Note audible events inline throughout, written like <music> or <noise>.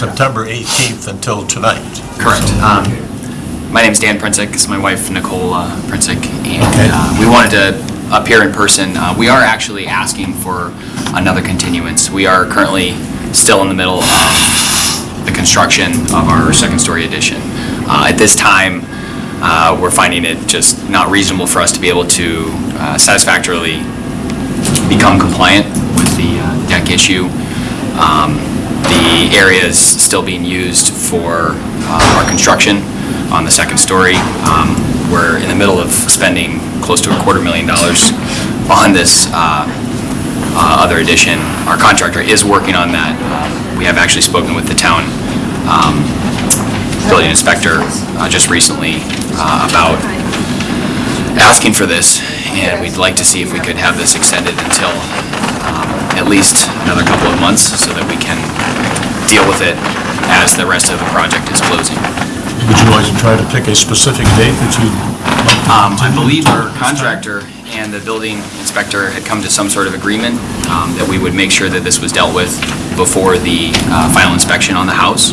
September 18th until tonight. Correct. Um, My is Dan Princek, this is my wife Nicole uh, Okay. and uh, we wanted to appear in person. Uh, We are actually asking for another continuance. We are currently still in the middle of the construction of our second-story addition. Uh, At this time, uh, we're finding it just not reasonable for us to be able to uh, satisfactorily become compliant with the uh, deck issue. Um, The area is still being used for uh, our construction on the second story. Um, We're in the middle of spending close to a quarter million dollars on this uh, uh, other addition. Our contractor is working on that. Uh, We have actually spoken with the town um, building inspector uh, just recently uh, about asking for this, and we'd like to see if we could have this extended until um, at least another couple of months so that we can deal with it as the rest of the project is closing. Would you like to try to pick a specific date that you? Um, I believe our contractor and the building inspector had come to some sort of agreement um, that we would make sure that this was dealt with before the uh, final inspection on the house.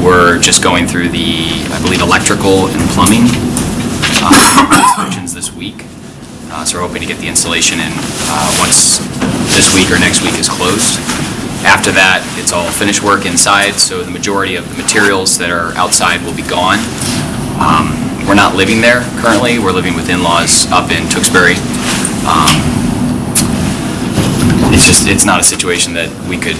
We're just going through the, I believe, electrical and plumbing uh, <coughs> this week. Uh, So we're hoping to get the installation in uh, once this week or next week is closed. After that, it's all finished work inside, so the majority of the materials that are outside will be gone. Um, We're not living there currently, we're living with in-laws up in Tewksbury. Um, It's just, it's not a situation that we could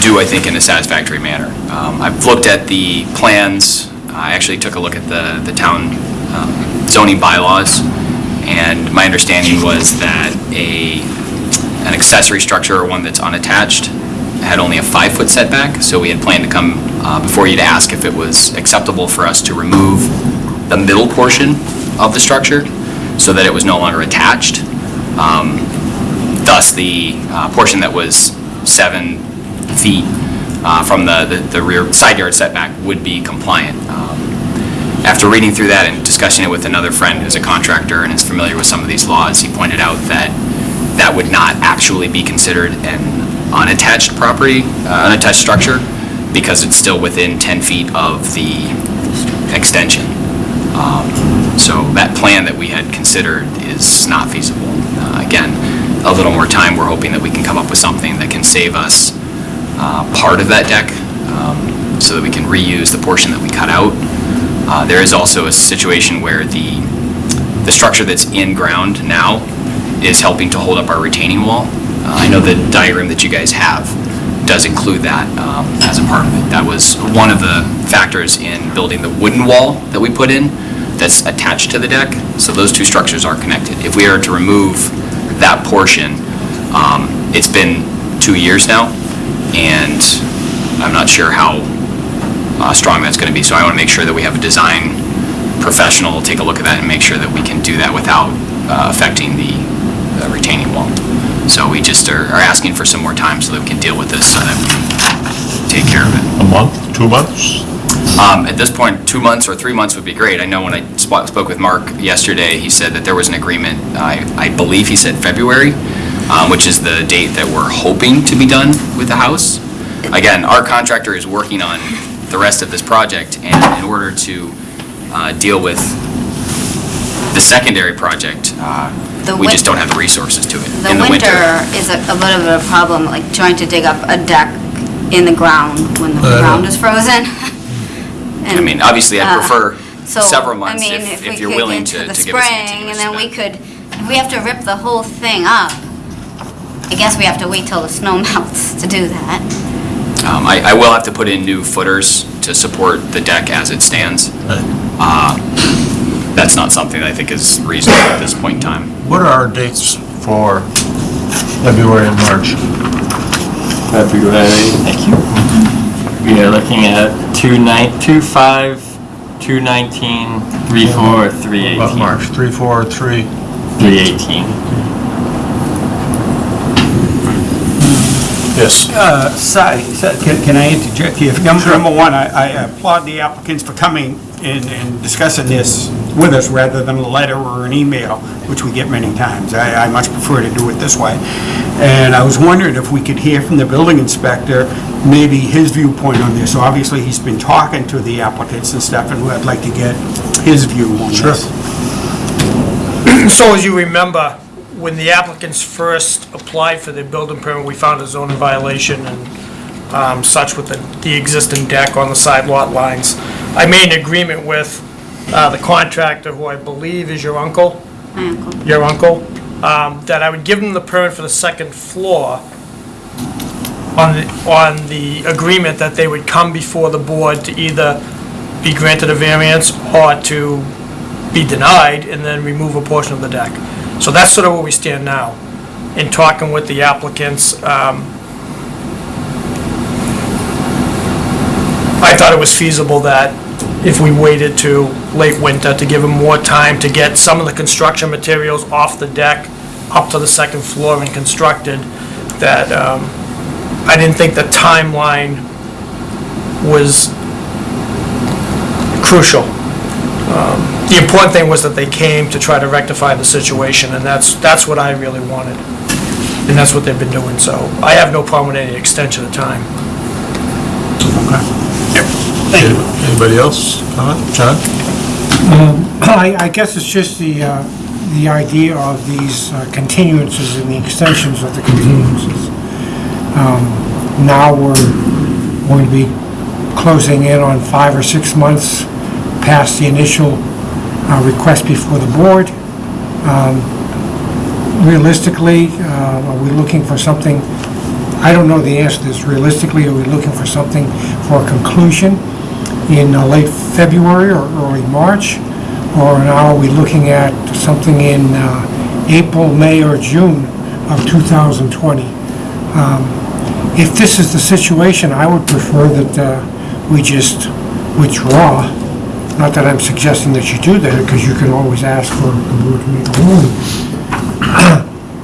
do, I think, in a satisfactory manner. Um, I've looked at the plans, I actually took a look at the, the town um, zoning bylaws, my understanding was that a, an accessory structure or one that's unattached had only a five-foot setback, so we had planned to come uh, before you to ask if it was acceptable for us to remove the middle portion of the structure so that it was no longer attached. Um, Thus, the uh, portion that was seven feet uh, from the the the rear side yard setback would be compliant. Um, After reading through that and discussing it with another friend who's a contractor and is familiar with some of these laws, he pointed out that that would not actually be considered an unattached property, uh, unattached structure, because it's still within 10 feet of the extension. Um, So that plan that we had considered is not feasible. Uh, Again, a little more time, we're hoping that we can come up with something that can save us uh, part of that deck, um, so that we can reuse the portion that we cut out. Uh, There is also a situation where the, the structure that's in ground now is helping to hold up our retaining wall. Uh, I know the diagram that you guys have does include that um, as a part of it. That was one of the factors in building the wooden wall that we put in that's attached to the deck, so those two structures are connected. If we are to remove that portion, um, it's been two years now, and I'm not sure how uh, strong that's going to be, so I want to make sure that we have a design professional take a look at that and make sure that we can do that without uh, affecting the uh, retaining wall. So we just are are asking for some more time so that we can deal with this, so that we can take care of it. A month, two months? Um, At this point, two months or three months would be great. I know when I spo- spoke with Mark yesterday, he said that there was an agreement, I I believe he said February, um, which is the date that we're hoping to be done with the house. Again, our contractor is working on the rest of this project, and in order to uh, deal with the secondary project, uh, The we just don't have the resources to it. The In winter is a a bit of a problem, like trying to dig up a deck in the ground when the Uh, ground is frozen. <laughs> I mean, obviously, I'd Uh, prefer So, several I months mean, if we if you're could willing get to the to give us a spring, and then we continuous could, if we have to rip the whole thing up, I guess we have to wait till the snow <laughs> melts to do that. Um, I, I will have to put in new footers to support the deck as it stands. Uh, That's not something I think is reasonable at this point in time. What are our dates for February and March? February. Thank you. We are looking at two nine, two five, two nineteen, three four, three About eighteen. March, three, four, three. Three eighteen. Yes. Uh, can can I interject here? Number number one, I I applaud the applicants for coming and and discussing this with us rather than a letter or an email, which we get many times. I I much prefer to do it this way. And I was wondering if we could hear from the building inspector, maybe his viewpoint on this. So obviously, he's been talking to the applicants and stuff, and I'd like to get his view on this. <clears throat> So as you remember, when the applicants first applied for their building permit, we found a zoning violation and um, such with the, the existing deck on the side lot lines. I made an agreement with uh, the contractor, who I believe is your uncle, My uncle. your uncle, um, that I would give them the permit for the second floor on the, on the agreement that they would come before the board to either be granted a variance or to be denied and then remove a portion of the deck. So that's sort of where we stand now. In talking with the applicants, um, I thought it was feasible that if we waited to late winter to give them more time to get some of the construction materials off the deck up to the second floor and constructed, that um, I didn't think the timeline was crucial. Um, The important thing was that they came to try to rectify the situation, and that's, that's what I really wanted. And that's what they've been doing, so I have no problem with any extension of time. Thank you. Anybody else? Comment? John? I, I guess it's just the, uh, the idea of these uh, continuances and the extensions of the continuances. Um, Now we're going to be closing in on five or six months past the initial uh, request before the board. Um, Realistically, uh, are we looking for something, I don't know the answer to this, realistically, are we looking for something for a conclusion in uh, late February or early March? Or now are we looking at something in uh, April, May, or June of 2020? Um, If this is the situation, I would prefer that uh, we just withdraw. Not that I'm suggesting that you do that, because you can always ask for the board to make a ruling.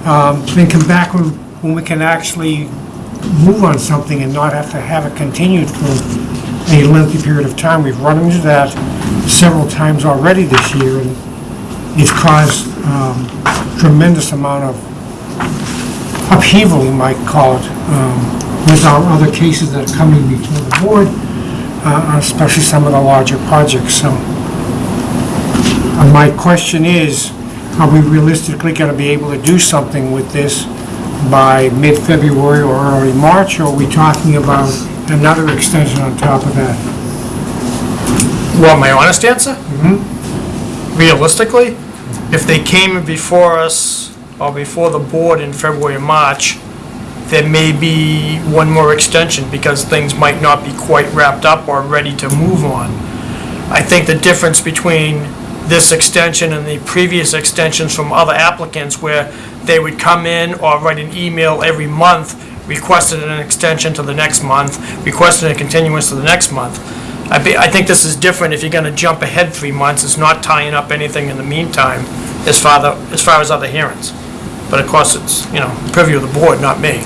Um, Then come back when when we can actually move on something and not have to have it continued for a lengthy period of time. We've run into that several times already this year, and it's caused um, tremendous amount of upheaval, you might call it, um, with our other cases that are coming before the board, uh, especially some of the larger projects, so. uh, My question is, are we realistically going to be able to do something with this by mid-February or early March, or are we talking about another extension on top of that? Want my honest answer? Realistically, if they came before us or before the board in February or March, there may be one more extension because things might not be quite wrapped up or ready to move on. I think the difference between this extension and the previous extensions from other applicants where they would come in or write an email every month, requested an extension to the next month, requested a continuance to the next month. I be, I think this is different if you're gonna jump ahead three months, it's not tying up anything in the meantime as far the, as far as other hearings. But of course, it's, you know, purview of the board, not me.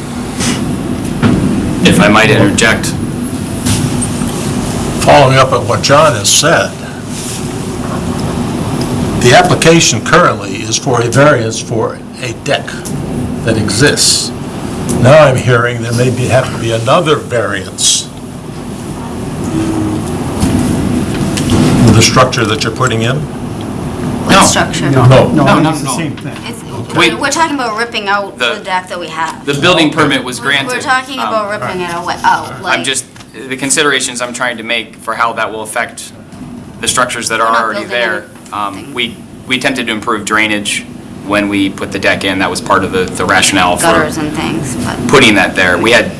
If I might interject, Following up on what John has said, the application currently is for a variance for a deck that exists. Now I'm hearing there may be, have to be another variance with the structure that you're putting in? No. What structure? No. No, No, no, it's the same thing. It's, Wait. we're talking about ripping out The- the deck that we have. the building permit was We're- granted. We're talking Um, about ripping it away, out, like. I'm just, the considerations I'm trying to make for how that will affect the structures that are not already building there. Um. We, we attempted to improve drainage when we put the deck in. That was part of the the rationale for gutters and things, but putting that there. We had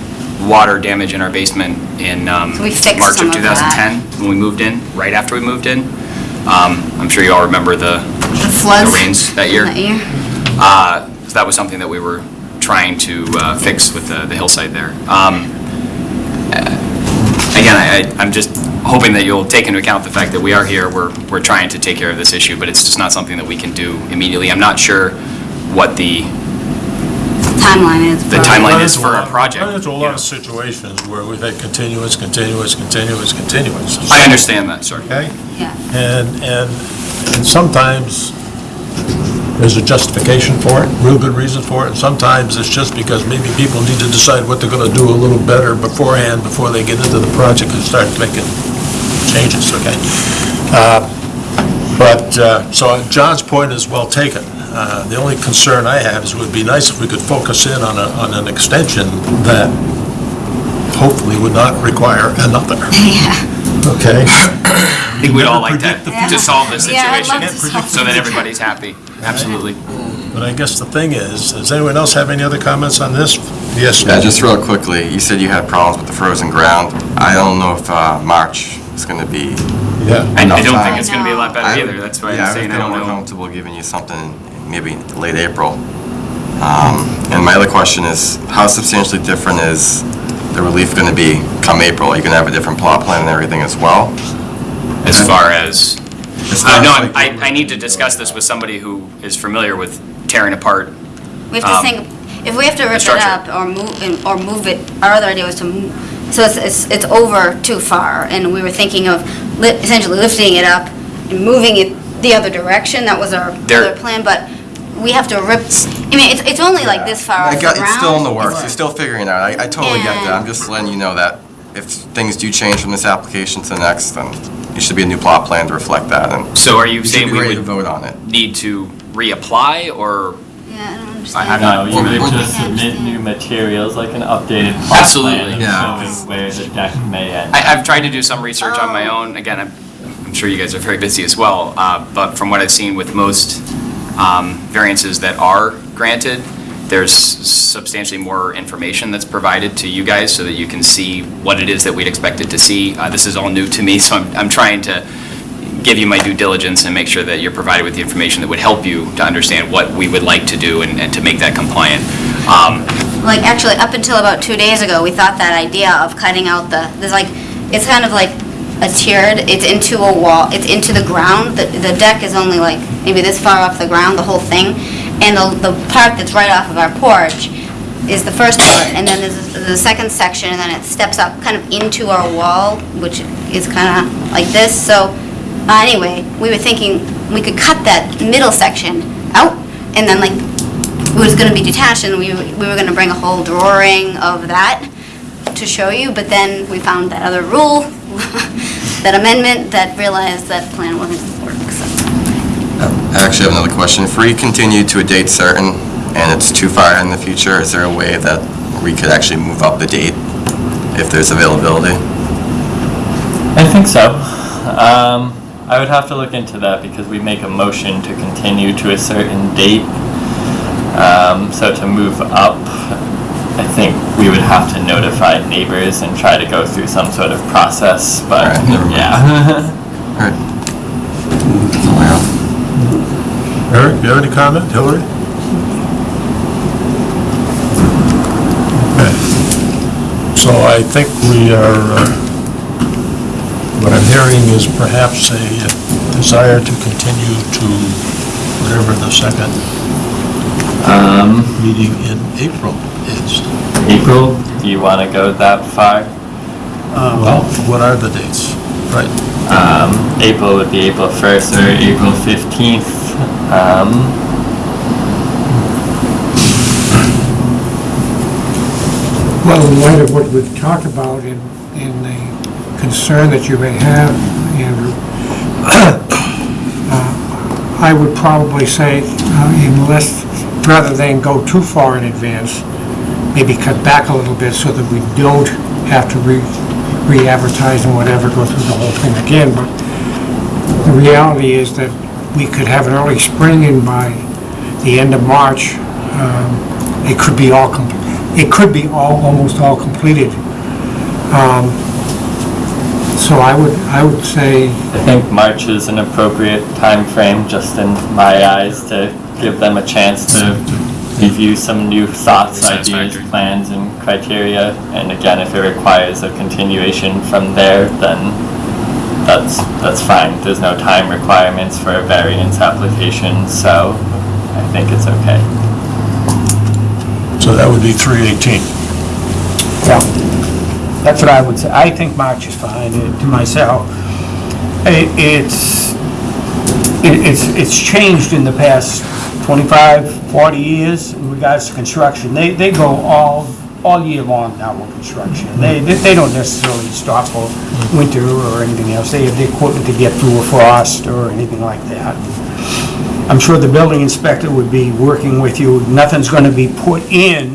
water damage in our basement in um, So we fixed March some of of that. 2010, when we moved in, right after we moved in. Um, I'm sure you all remember the the floods. the rains that year. That year. Uh, So that was something that we were trying to uh, fix with the the hillside there. Um, uh, Again, I, I- I'm just hoping that you'll take into account the fact that we are here, we're, we're trying to take care of this issue, but it's just not something that we can do immediately. I'm not sure what the, Timeline is. The for- timeline is for our project, There's a yeah. lot of situations where we've had continuous, continuous, continuous, continuous. I understand that, sir. Okay? Yeah. And, and, and sometimes there's a justification for it, real good reason for it, and sometimes it's just because maybe people need to decide what they're gonna do a little better beforehand, before they get into the project and start making changes, okay? Uh, But, uh, so John's point is well taken. Uh, The only concern I have is it would be nice if we could focus in on a, on an extension that hopefully would not require another. <laughs> Okay? <coughs> I think we'd all like to, to solve this Yeah, I'd love situation, to solve so that everybody's happy. Absolutely. But I guess the thing is, does anyone else have any other comments on this? Yes? Yeah, just real quickly, you said you had problems with the frozen ground. I don't know if uh, March is going to be... Yeah. I I Enough don't time. think it's gonna be a lot I- better either, that's why Yeah, I'm saying I don't more know. comfortable giving you something maybe late April. Um, And my other question is, how substantially different is the relief going to be come April? Are you going to have a different plot plan and everything as well? As far as, As uh, far no, as, I'm- like, I, I need to discuss this with somebody who is familiar with tearing apart. We have to Um, think, if we have to rip it structure. up or move, or move it, our other idea was to move, so it's, it's, it's over too far, and we were thinking of li- essentially lifting it up and moving it the other direction, that was our There- other plan, but we have to rip, I mean, it's, it's only like this far I off the got- ground. It's still in the works, you're still figuring it out. I I totally get that. I'm just letting you know that if things do change from this application to the next, then it should be a new plot plan to reflect that, and So are you you should saying be we ready to would vote on it. need to reapply, or? Yeah, I don't I- understand. I'm No, not- you would just submit new materials, like an updated plot Absolutely. plan Yeah. showing where the deck may end. I, I've tried to do some research on my own. Again, I'm, I'm sure you guys are very busy as well. Uh, but from what I've seen with most um, variances that are granted, there's substantially more information that's provided to you guys so that you can see what it is that we'd expected to see. Uh, this is all new to me, <laughs> so I'm, I'm trying to give you my due diligence and make sure that you're provided with the information that would help you to understand what we would like to do and, and to make that compliant. Um, Like, actually, up until about two days ago, we thought that idea of cutting out the, there's like, it's kind of like a tiered, it's into a wall, it's into the ground, the, the deck is only like, maybe this far off the ground, the whole thing, and the, the part that's right off of our porch is the first part, and then there's the second section, and then it steps up kind of into our wall, which is kind of like this, so, uh, anyway, we were thinking we could cut that middle section out, and then like, it was gonna be detached, and we, we were gonna bring a whole drawing of that to show you, but then we found that other rule, <laughs> that amendment, that realized that plan wasn't gonna work, so. I actually have another question. If we continue to a date certain and it's too far in the future, is there a way that we could actually move up the date if there's availability? I think so. Um, I would have to look into that because we make a motion to continue to a certain date. Um, so to move up, I think we would have to notify neighbors and try to go through some sort of process, but Alright, never mind. yeah. All right. That's all I have. Eric, do you have any comment? Hillary? Okay. So I think we are, uh, what I'm hearing is perhaps a desire to continue to whatever the second Um, meeting in April is. April, do you want to go that far? Well, what are the dates? Right. Um, April would be April 1st or April 15th. Um, Well, in light of what we've talked about and, and the concern that you may have, Andrew, <coughs> uh, I would probably say, uh, unless, rather than go too far in advance, maybe cut back a little bit so that we don't have to re, re-advertise and whatever, go through the whole thing again, but the reality is that we could have an early spring and by the end of March, um, it could be all, it could be all, almost all completed. Um, So I would, I would say, I think March is an appropriate time frame, just in my eyes, to give them a chance to review some new thoughts, ideas, plans, and criteria. And again, if it requires a continuation from there, then that's, that's fine. There's no time requirements for a variance application, so I think it's okay. So that would be 318. Yeah, that's what I would say. I think March is fine uh, to myself. I- It's, it- it's, it's changed in the past 25, 40 years in regards to construction. They, they go all, all year long now with construction. They, they they don't necessarily stop for winter or anything else. They have the equipment to get through a frost or anything like that. I'm sure the building inspector would be working with you. Nothing's gonna be put in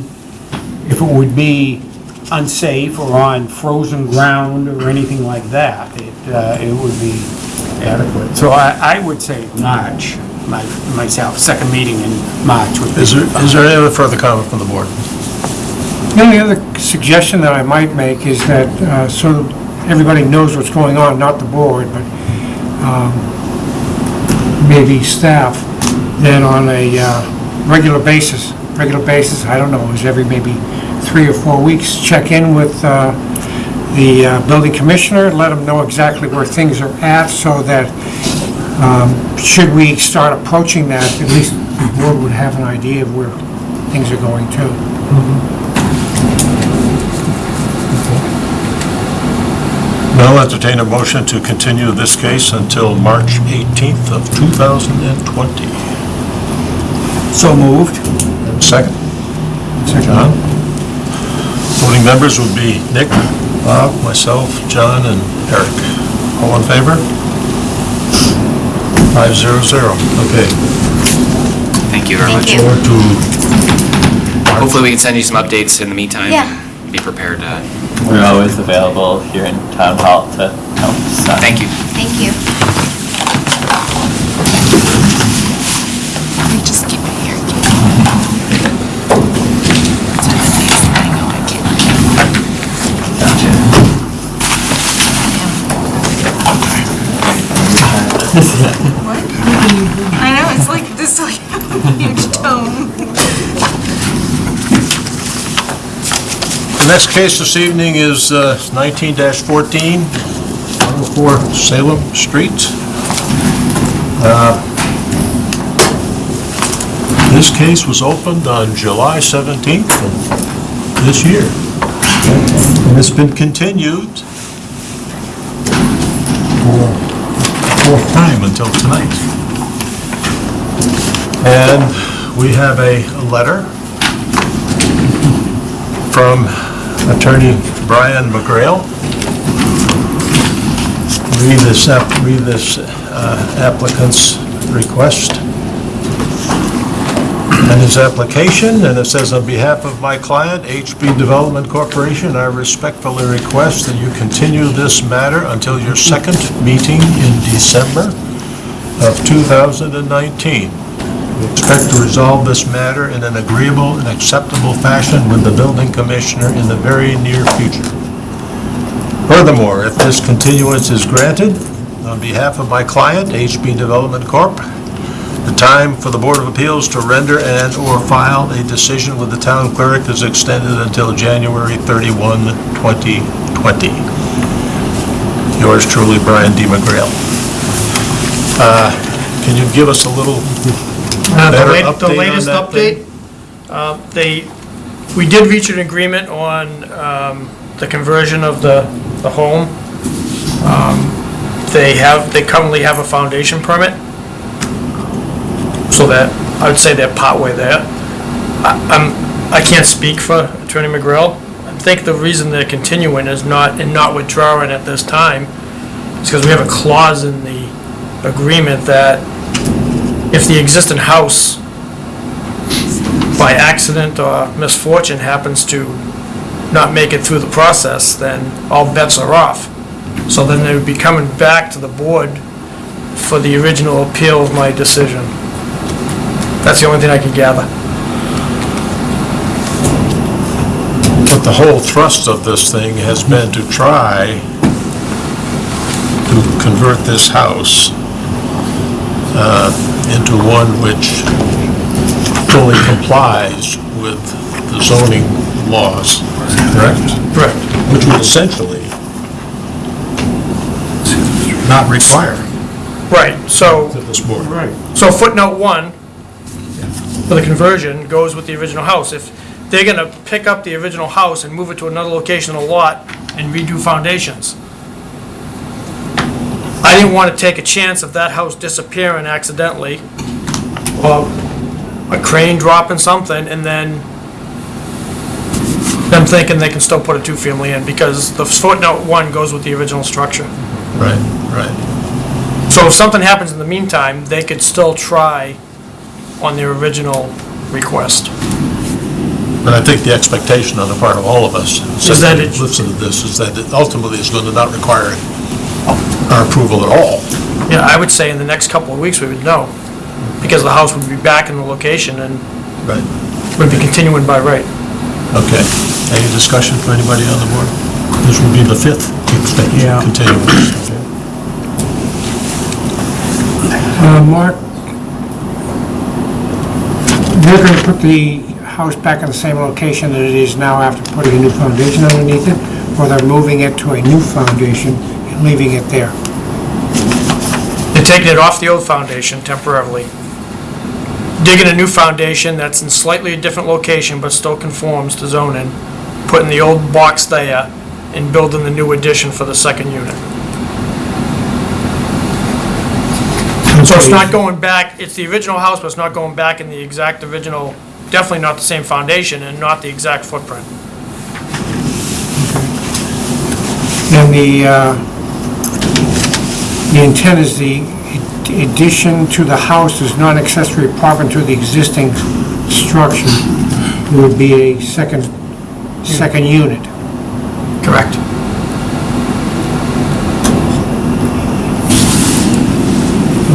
if it would be unsafe or on frozen ground or anything like that. It, uh, it would be adequate. So I, I would say March, my, myself, second meeting in March would be Is there, fine. is there any other further comment from the board? The only other suggestion that I might make is that, uh, so everybody knows what's going on, not the board, but um, maybe staff, that on a uh, regular basis, regular basis, I don't know, is every maybe three or four weeks, check in with uh, the uh, building commissioner, let them know exactly where things are at, so that um, should we start approaching that, at least the board would have an idea of where things are going to. Now I'll entertain a motion to continue this case until March 18th of 2020. So moved. Second? John? Voting members would be Nick, Bob, myself, John, and Eric. All in favor? Five zero zero. Okay. Thank you very Thank much. you. Forward to Hopefully, we can send you some updates in the meantime. Yeah. and Be prepared to, We're always available here in town hall to help decide. thank you. Thank you. Let me just keep it here. What? I know, it's like this like huge tome. The next case this evening is uh, 19-14, 104 Salem Street. Uh, This case was opened on July 17th of this year. And it's been continued for fourth time until tonight. And we have a letter from Attorney Brian McGrail. Read this, app- read this uh, applicant's request and his application, and it says, "On behalf of my client, HB Development Corporation, I respectfully request that you continue this matter until your second meeting in December of 2019. Expect to resolve this matter in an agreeable and acceptable fashion with the building commissioner in the very near future. Furthermore, if this continuance is granted, on behalf of my client, HB Development Corp., the time for the Board of Appeals to render and/or file a decision with the town clerk is extended until January 31, 2020. Yours truly, Brian D. McGrail. Uh, Can you give us a little Uh, the better lat- update The on latest that update, thing? uh, they, we did reach an agreement on um, the conversion of the, the home. Um, They have, they currently have a foundation permit, so that, I would say they're partway there. I- I'm, I can't speak for Attorney McGrail. I think the reason they're continuing is not, and not withdrawing at this time, is because we have a clause in the agreement that if the existing house by accident or misfortune happens to not make it through the process, then all bets are off. So then they would be coming back to the board for the original appeal of my decision. That's the only thing I can gather. But the whole thrust of this thing has been to try to convert this house uh, into one which fully complies with the zoning laws, correct? Correct. Which would essentially not require Right, so, this board. Right. so footnote one for the conversion goes with the original house. If they're gonna pick up the original house and move it to another location on the lot and redo foundations, I didn't want to take a chance of that house disappearing accidentally, or a crane dropping something, and then them thinking they can still put a two-family in, because the footnote one goes with the original structure. Right, right. So if something happens in the meantime, they could still try on their original request. And I think the expectation on the part of all of us, Is that it- listen to this, is that it ultimately is going to not require our approval at all. Yeah, I would say in the next couple of weeks, we would know, because the house would be back in the location and Right. would be continuing by right. Okay. Any discussion from anybody on the board? This will be the fifth extension, Yeah. continuance. Uh, Mark, they're gonna put the house back in the same location that it is now after putting a new foundation underneath it, or they're moving it to a new foundation and leaving it there? They're taking it off the old foundation temporarily, digging a new foundation that's in slightly a different location but still conforms to zoning, putting the old box there and building the new addition for the second unit. So it's not going back, it's the original house, but it's not going back in the exact original, definitely not the same foundation and not the exact footprint. And the, uh, the intent is the addition to the house is not accessory apartment to the existing structure. It would be a second, second unit. Correct.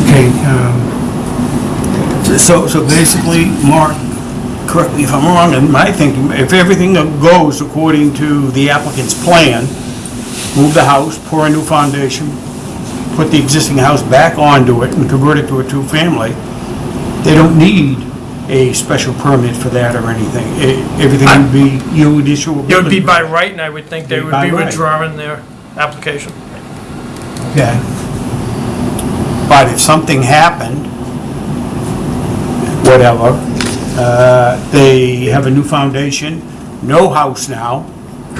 Okay, um, So, so basically, Mark, correct me if I'm wrong, in my thinking, if everything goes according to the applicant's plan, move the house, pour a new foundation, put the existing house back onto it and convert it to a two-family, they don't need a special permit for that or anything. E- Everything would be, you would issue a It would be by right, and I would think they would By be right. withdrawing their application. Okay. But if something happened, whatever, uh, they have a new foundation, no house now.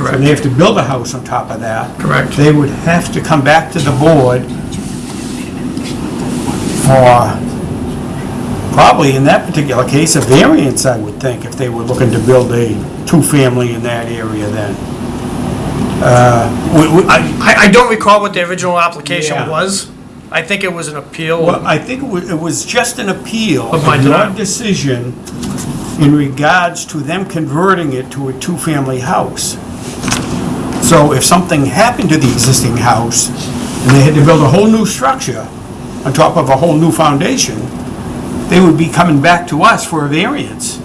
So Correct. they have to build a house on top of that. Correct. They would have to come back to the board for, probably in that particular case, a variance, I would think, if they were looking to build a two-family in that area then. Uh, we- we- I, I- don't recall what the original application Yeah. was. I think it was an appeal. Well, I think it wa- it was just an appeal Of my of your denial. decision in regards to them converting it to a two-family house. So if something happened to the existing house, and they had to build a whole new structure on top of a whole new foundation, they would be coming back to us for a variance.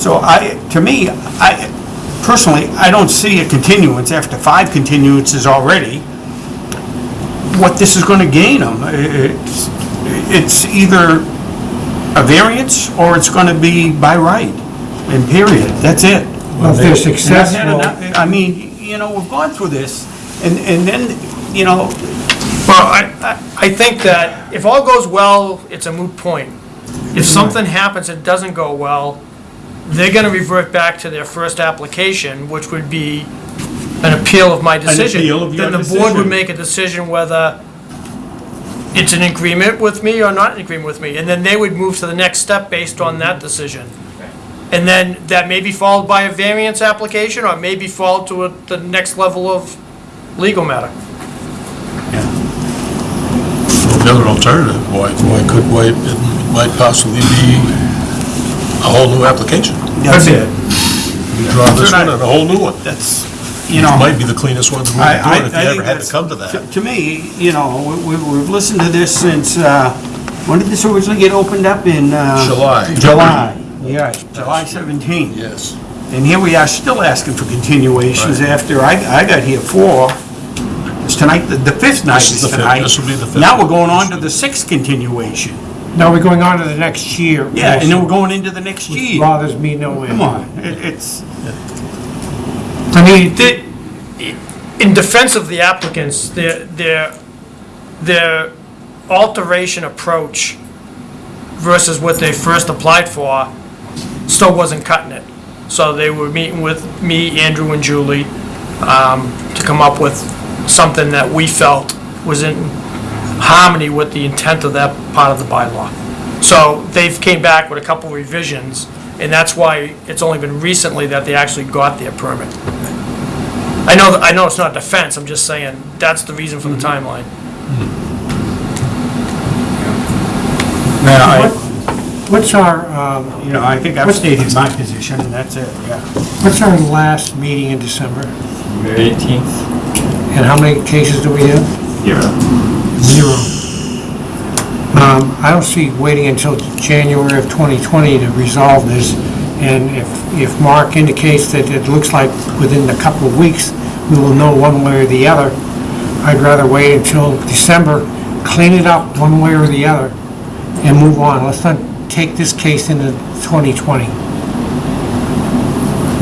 So I, to me, I, personally, I don't see a continuance after five continuances already what this is going to gain them. It's, it's either a variance or it's going to be by right, and period, that's it. Well, if they're And I've had successful, enough- I mean, you know, we've gone through this, and, and then, you know, Well, I, I- I think that if all goes well, it's a moot point. If mm-hmm. something happens that doesn't go well, they're gonna revert back to their first application, which would be an appeal of my decision. appeal of your Then the board decision. would make a decision whether it's in agreement with me or not in agreement with me, and then they would move to the next step based on that decision. And then that may be followed by a variance application, or may be followed to a- the next level of legal matter. The other alternative, why, why could, why, it might possibly be a whole new application. that's it. You draw this one and a whole new one. That's, you know. Might be the cleanest one to I- I- do it if you I ever had to that's- come to that. To me, you know, we- we- we've listened to this since, uh, when did this originally get opened up in? uh, July. July, yeah, July 17th. Yes. And here we are still asking for continuations Right. after I, I got here four. It's tonight, the, the fifth night This is is the fifth. tonight. This will be the fifth. Now we're going on to the sixth continuation. now we're going on to the next year. Yeah, and then we're going into the next Which year. bothers me no end. Come on, it, it's, I mean, the- in defense of the applicants, their, their, their alteration approach versus what they first applied for still wasn't cutting it. So they were meeting with me, Andrew, and Julie um, to come up with something that we felt was in harmony with the intent of that part of the bylaw. So they've came back with a couple revisions, and that's why it's only been recently that they actually got their permit. I know, I know it's not defense, I'm just saying, that's the reason for the timeline. Now, I, What's our, um, you know, I think I've stated my position, and that's it, yeah. what's our last meeting in December? February 18th? And how many cases do we have? Zero. Zero. Um, I don't see waiting until January of 2020 to resolve this, and if, if Mark indicates that it looks like within a couple of weeks, we will know one way or the other, I'd rather wait until December, clean it up one way or the other, and move on. Let's not take this case into 2020.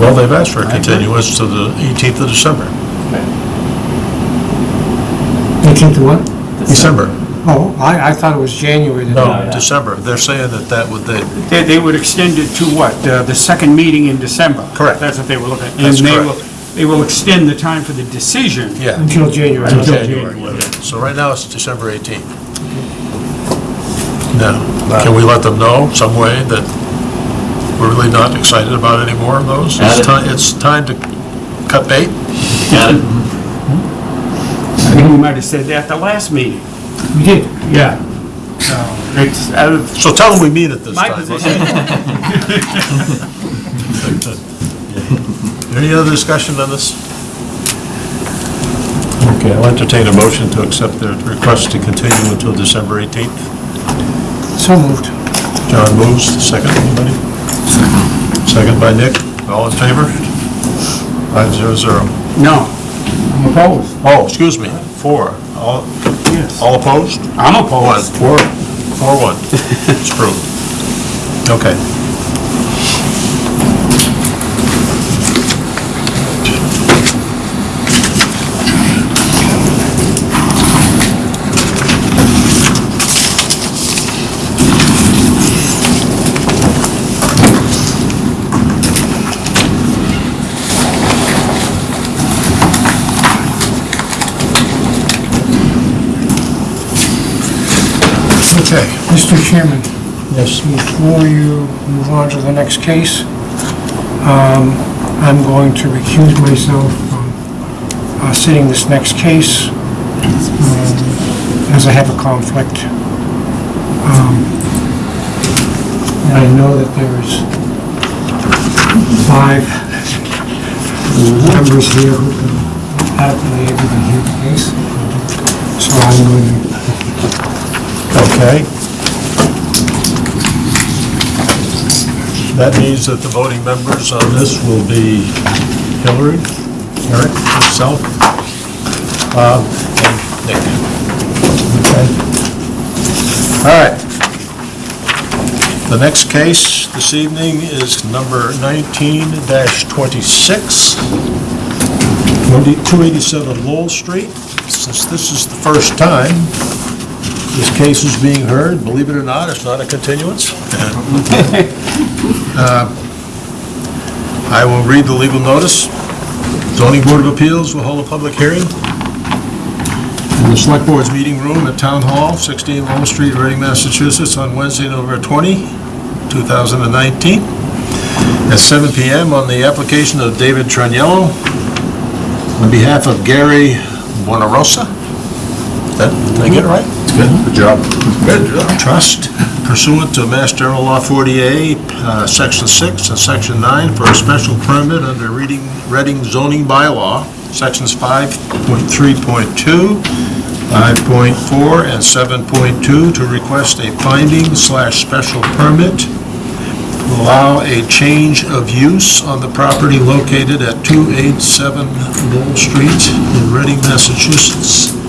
Well, they've asked for a continuance to the 18th of December. 18th of what? December. Oh, I, I thought it was January. that- No, December. They're saying that that would, they, They, they would extend it to what, uh, the second meeting in December? Correct. That's what they were looking at. That's And they correct. will, they will extend the time for the decision. yeah. Until January. Until Until January. January. So right now, it's December 18th. Now, can we let them know some way that we're really not excited about any more of those? Add It's it. time, it's time to cut bait? Got it? I think we might have said that at the last meeting. We did. Yeah. So, it's, out of So tell them we mean it this my time. position, Any other discussion on this? Okay, I'll entertain a motion to accept the request to continue until December 18th. So moved. John moves, second, anybody? Second by Nick, all in favor? Five zero zero. no, I'm opposed. Oh, excuse me, four. All, Yes. all opposed? I'm opposed. One, opposed. four, four, one. It's approved. Okay. Okay. Mr. Chairman, Yes. before you move on to the next case, um, I'm going to recuse myself from uh, sitting this next case, um, as I have a conflict. Um, And I know that there is five members here who can happily able to hear the case, so I'm going to Okay. That means that the voting members on this will be Hillary, Eric, myself, Bob, and Nick. Okay. All right. The next case this evening is number 19-26, 287 Lowell Street. Since this is the first time this case is being heard, believe it or not, it's not a continuance. <laughs> Uh, I will read the legal notice. Zoning Board of Appeals will hold a public hearing in the Select Board's meeting room at Town Hall, 16 Lowell Street, Reading, Massachusetts, on Wednesday, November 20, 2019, at 7 PM on the application of David Traniello on behalf of Gary Bonarosa. That, did I get it right? It's good. Good job. Good job. Trust pursuant to Mass General Law 40A, uh, Section 6 and Section 9 for a special permit under Reading, Reading zoning bylaw, Sections 5.3.2, 5.4, and 7.2 to request a finding slash special permit to allow a change of use on the property located at 287 Lowell Street in Reading, Massachusetts.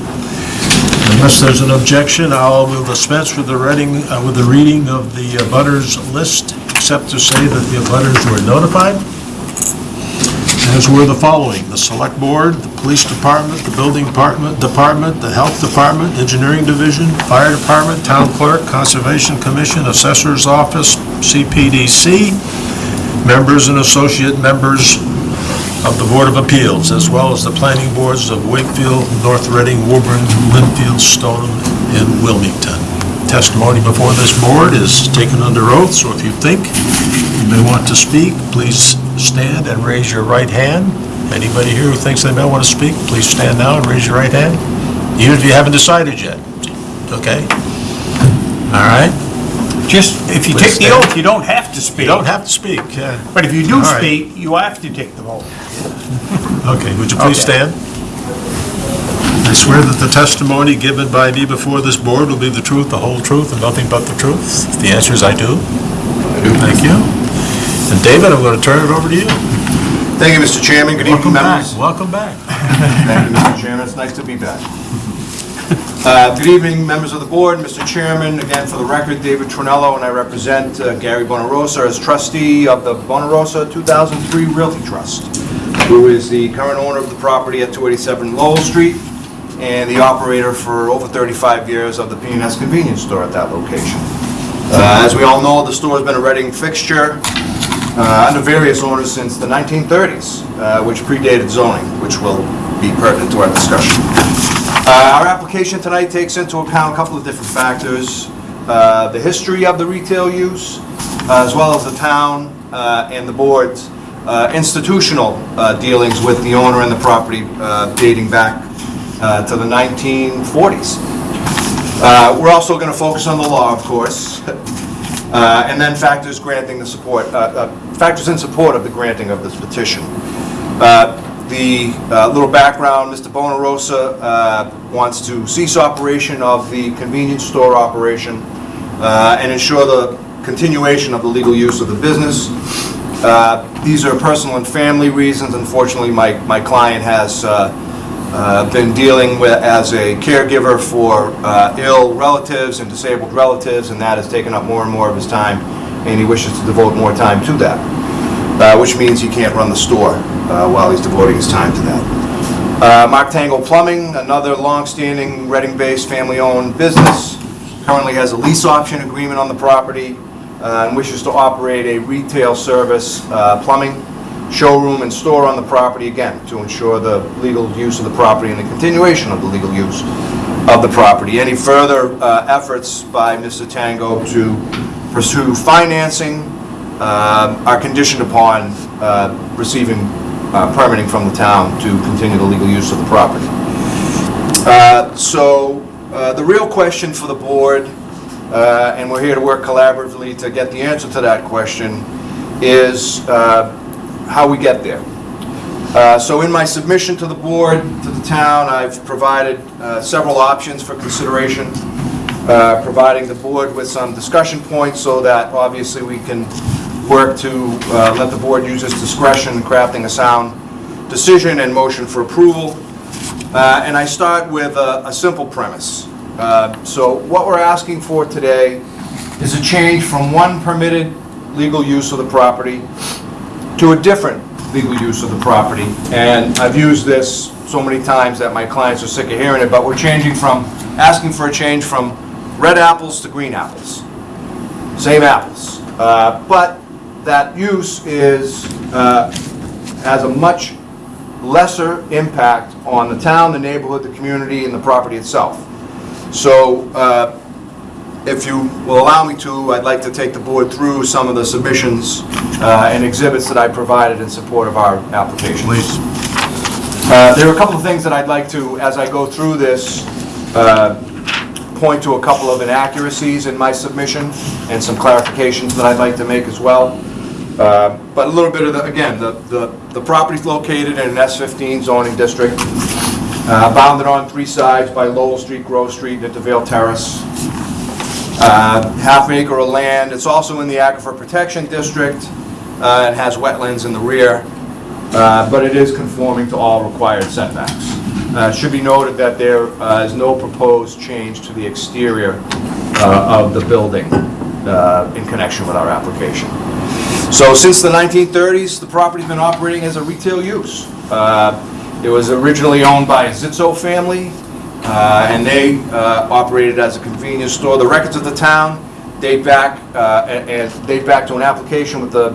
Unless there's an objection, I'll will dispense with the reading, uh, with the reading of the abutters list, except to say that the abutters were notified, as were the following: the Select Board, the Police Department, the Building Department, Department, the Health Department, Engineering Division, Fire Department, Town Clerk, Conservation Commission, Assessor's Office, CPDC, members and associate members of the Board of Appeals, as well as the planning boards of Wakefield, North Reading, Woburn, Lynnfield, Stoneham, and Wilmington. testimony before this board is taken under oath, so if you think you may want to speak, please stand and raise your right hand. Anybody here who thinks they may want to speak, please stand now and raise your right hand, even if you haven't decided yet, okay? All right? Just, if you Please take the stand. oath, you don't have to speak. You don't have to speak, yeah. But if you do All right. speak, you have to take the vote. Okay, would you please Okay. stand? I swear that the testimony given by me before this board will be the truth, the whole truth, and nothing but the truth. If The answer is I do. I do. Thank you. And David, I'm going to turn it over to you. Thank you, Mr. Chairman. Good Welcome evening, back, members. welcome back. Thank you, Mr. Chairman. It's nice to be back. Uh, Good evening, members of the board, Mr. Chairman. Again, for the record, David Tronello, and I represent uh, Gary Bonarosa as trustee of the Bonarosa 2003 Realty Trust, who is the current owner of the property at 287 Lowell Street and the operator for over 35 years of the p and S convenience store at that location. Uh, As we all know, the store's been a Reading fixture uh, under various owners since the 1930s, uh, which predated zoning, which will be pertinent to our discussion. Uh, Our application tonight takes into account a couple of different factors, uh, the history of the retail use, uh, as well as the town uh, and the board's uh, institutional uh, dealings with the owner and the property dating back to the 1940s. Uh, We're also going to focus on the law, of course, <laughs> and then factors granting the support, factors in support of the granting of this petition. Uh, The uh, little background, Mr. Bonarosa uh, wants to cease operation of the convenience store operation uh, and ensure the continuation of the legal use of the business. Uh, These are personal and family reasons. Unfortunately, my my client has uh, uh, been dealing with, as a caregiver for ill relatives and disabled relatives, and that has taken up more and more of his time, and he wishes to devote more time to that, which means he can't run the store while he's devoting his time to that. Uh, Mark Tango Plumbing, another long-standing Reading-based, family-owned business, currently has a lease option agreement on the property uh, and wishes to operate a retail service uh, plumbing showroom and store on the property, again, to ensure the legal use of the property and the continuation of the legal use of the property. Any further uh, efforts by Mr. Tango to pursue financing uh, are conditioned upon uh, receiving uh, permitting from the town to continue the legal use of the property. Uh, So, uh, the real question for the board, uh, and we're here to work collaboratively to get the answer to that question, is uh, how we get there. Uh, So in my submission to the board, to the town, I've provided several options for consideration, uh, providing the board with some discussion points so that obviously we can work to uh, let the board use its discretion in crafting a sound decision and motion for approval. Uh, And I start with a a simple premise. Uh, So what we're asking for today is a change from one permitted legal use of the property to a different legal use of the property. And I've used this so many times that my clients are sick of hearing it, but we're changing from, asking for a change from red apples to green apples. Same apples. Uh, But that use is, uh, has a much lesser impact on the town, the neighborhood, the community, and the property itself. So uh, if you will allow me to, I'd like to take the board through some of the submissions uh, and exhibits that I provided in support of our application. Please. Uh, There are a couple of things that I'd like to, as I go through this, uh, point to a couple of inaccuracies in my submission and some clarifications that I'd like to make as well. Uh, But a little bit of the, again, the the the property's located in an S-15 zoning district, uh, bounded on three sides by Lowell Street, Grove Street, and Vale Terrace uh, half acre of land. It's also in the Aquifer Protection District uh, and has wetlands in the rear, uh, but it is conforming to all required setbacks. Uh, It should be noted that there uh, is no proposed change to the exterior uh, of the building uh, in connection with our application. So since the 1930s, the property's been operating as a retail use. Uh, It was originally owned by a Zitzo family, uh, and they uh, operated as a convenience store. The records of the town date back, uh, and and date back to an application with the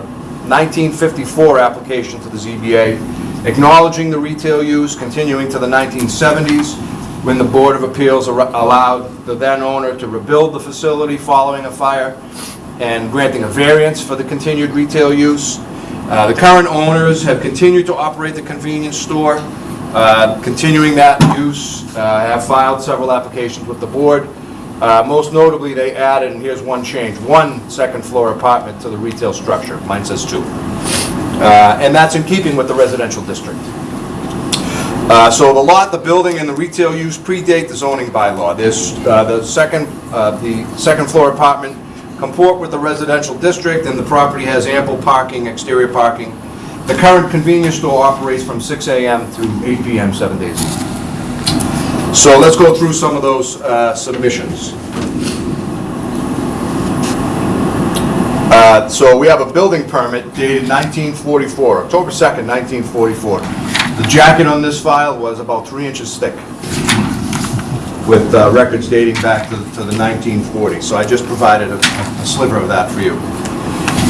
1954 application to the ZBA, acknowledging the retail use, continuing to the 1970s, when the Board of Appeals allowed the then owner to rebuild the facility following a fire and granting a variance for the continued retail use. Uh, The current owners have continued to operate the convenience store, uh, continuing that use, uh, have filed several applications with the board. Uh, Most notably, they added, and here's one change, one second-floor apartment to the retail structure. Mine says two. Uh, And that's in keeping with the residential district. Uh, So the lot, the building, and the retail use predate the zoning bylaw. There's, uh, the second, uh, the second-floor apartment comport with the residential district, and the property has ample parking, exterior parking. The current convenience store operates from 6 AM to 8 PM, seven days. So let's go through some of those uh, submissions. Uh, So we have a building permit dated 1944, October 2nd, 1944. The jacket on this file was about three inches thick, with uh, records dating back to to the 1940s. So I just provided a a sliver of that for you.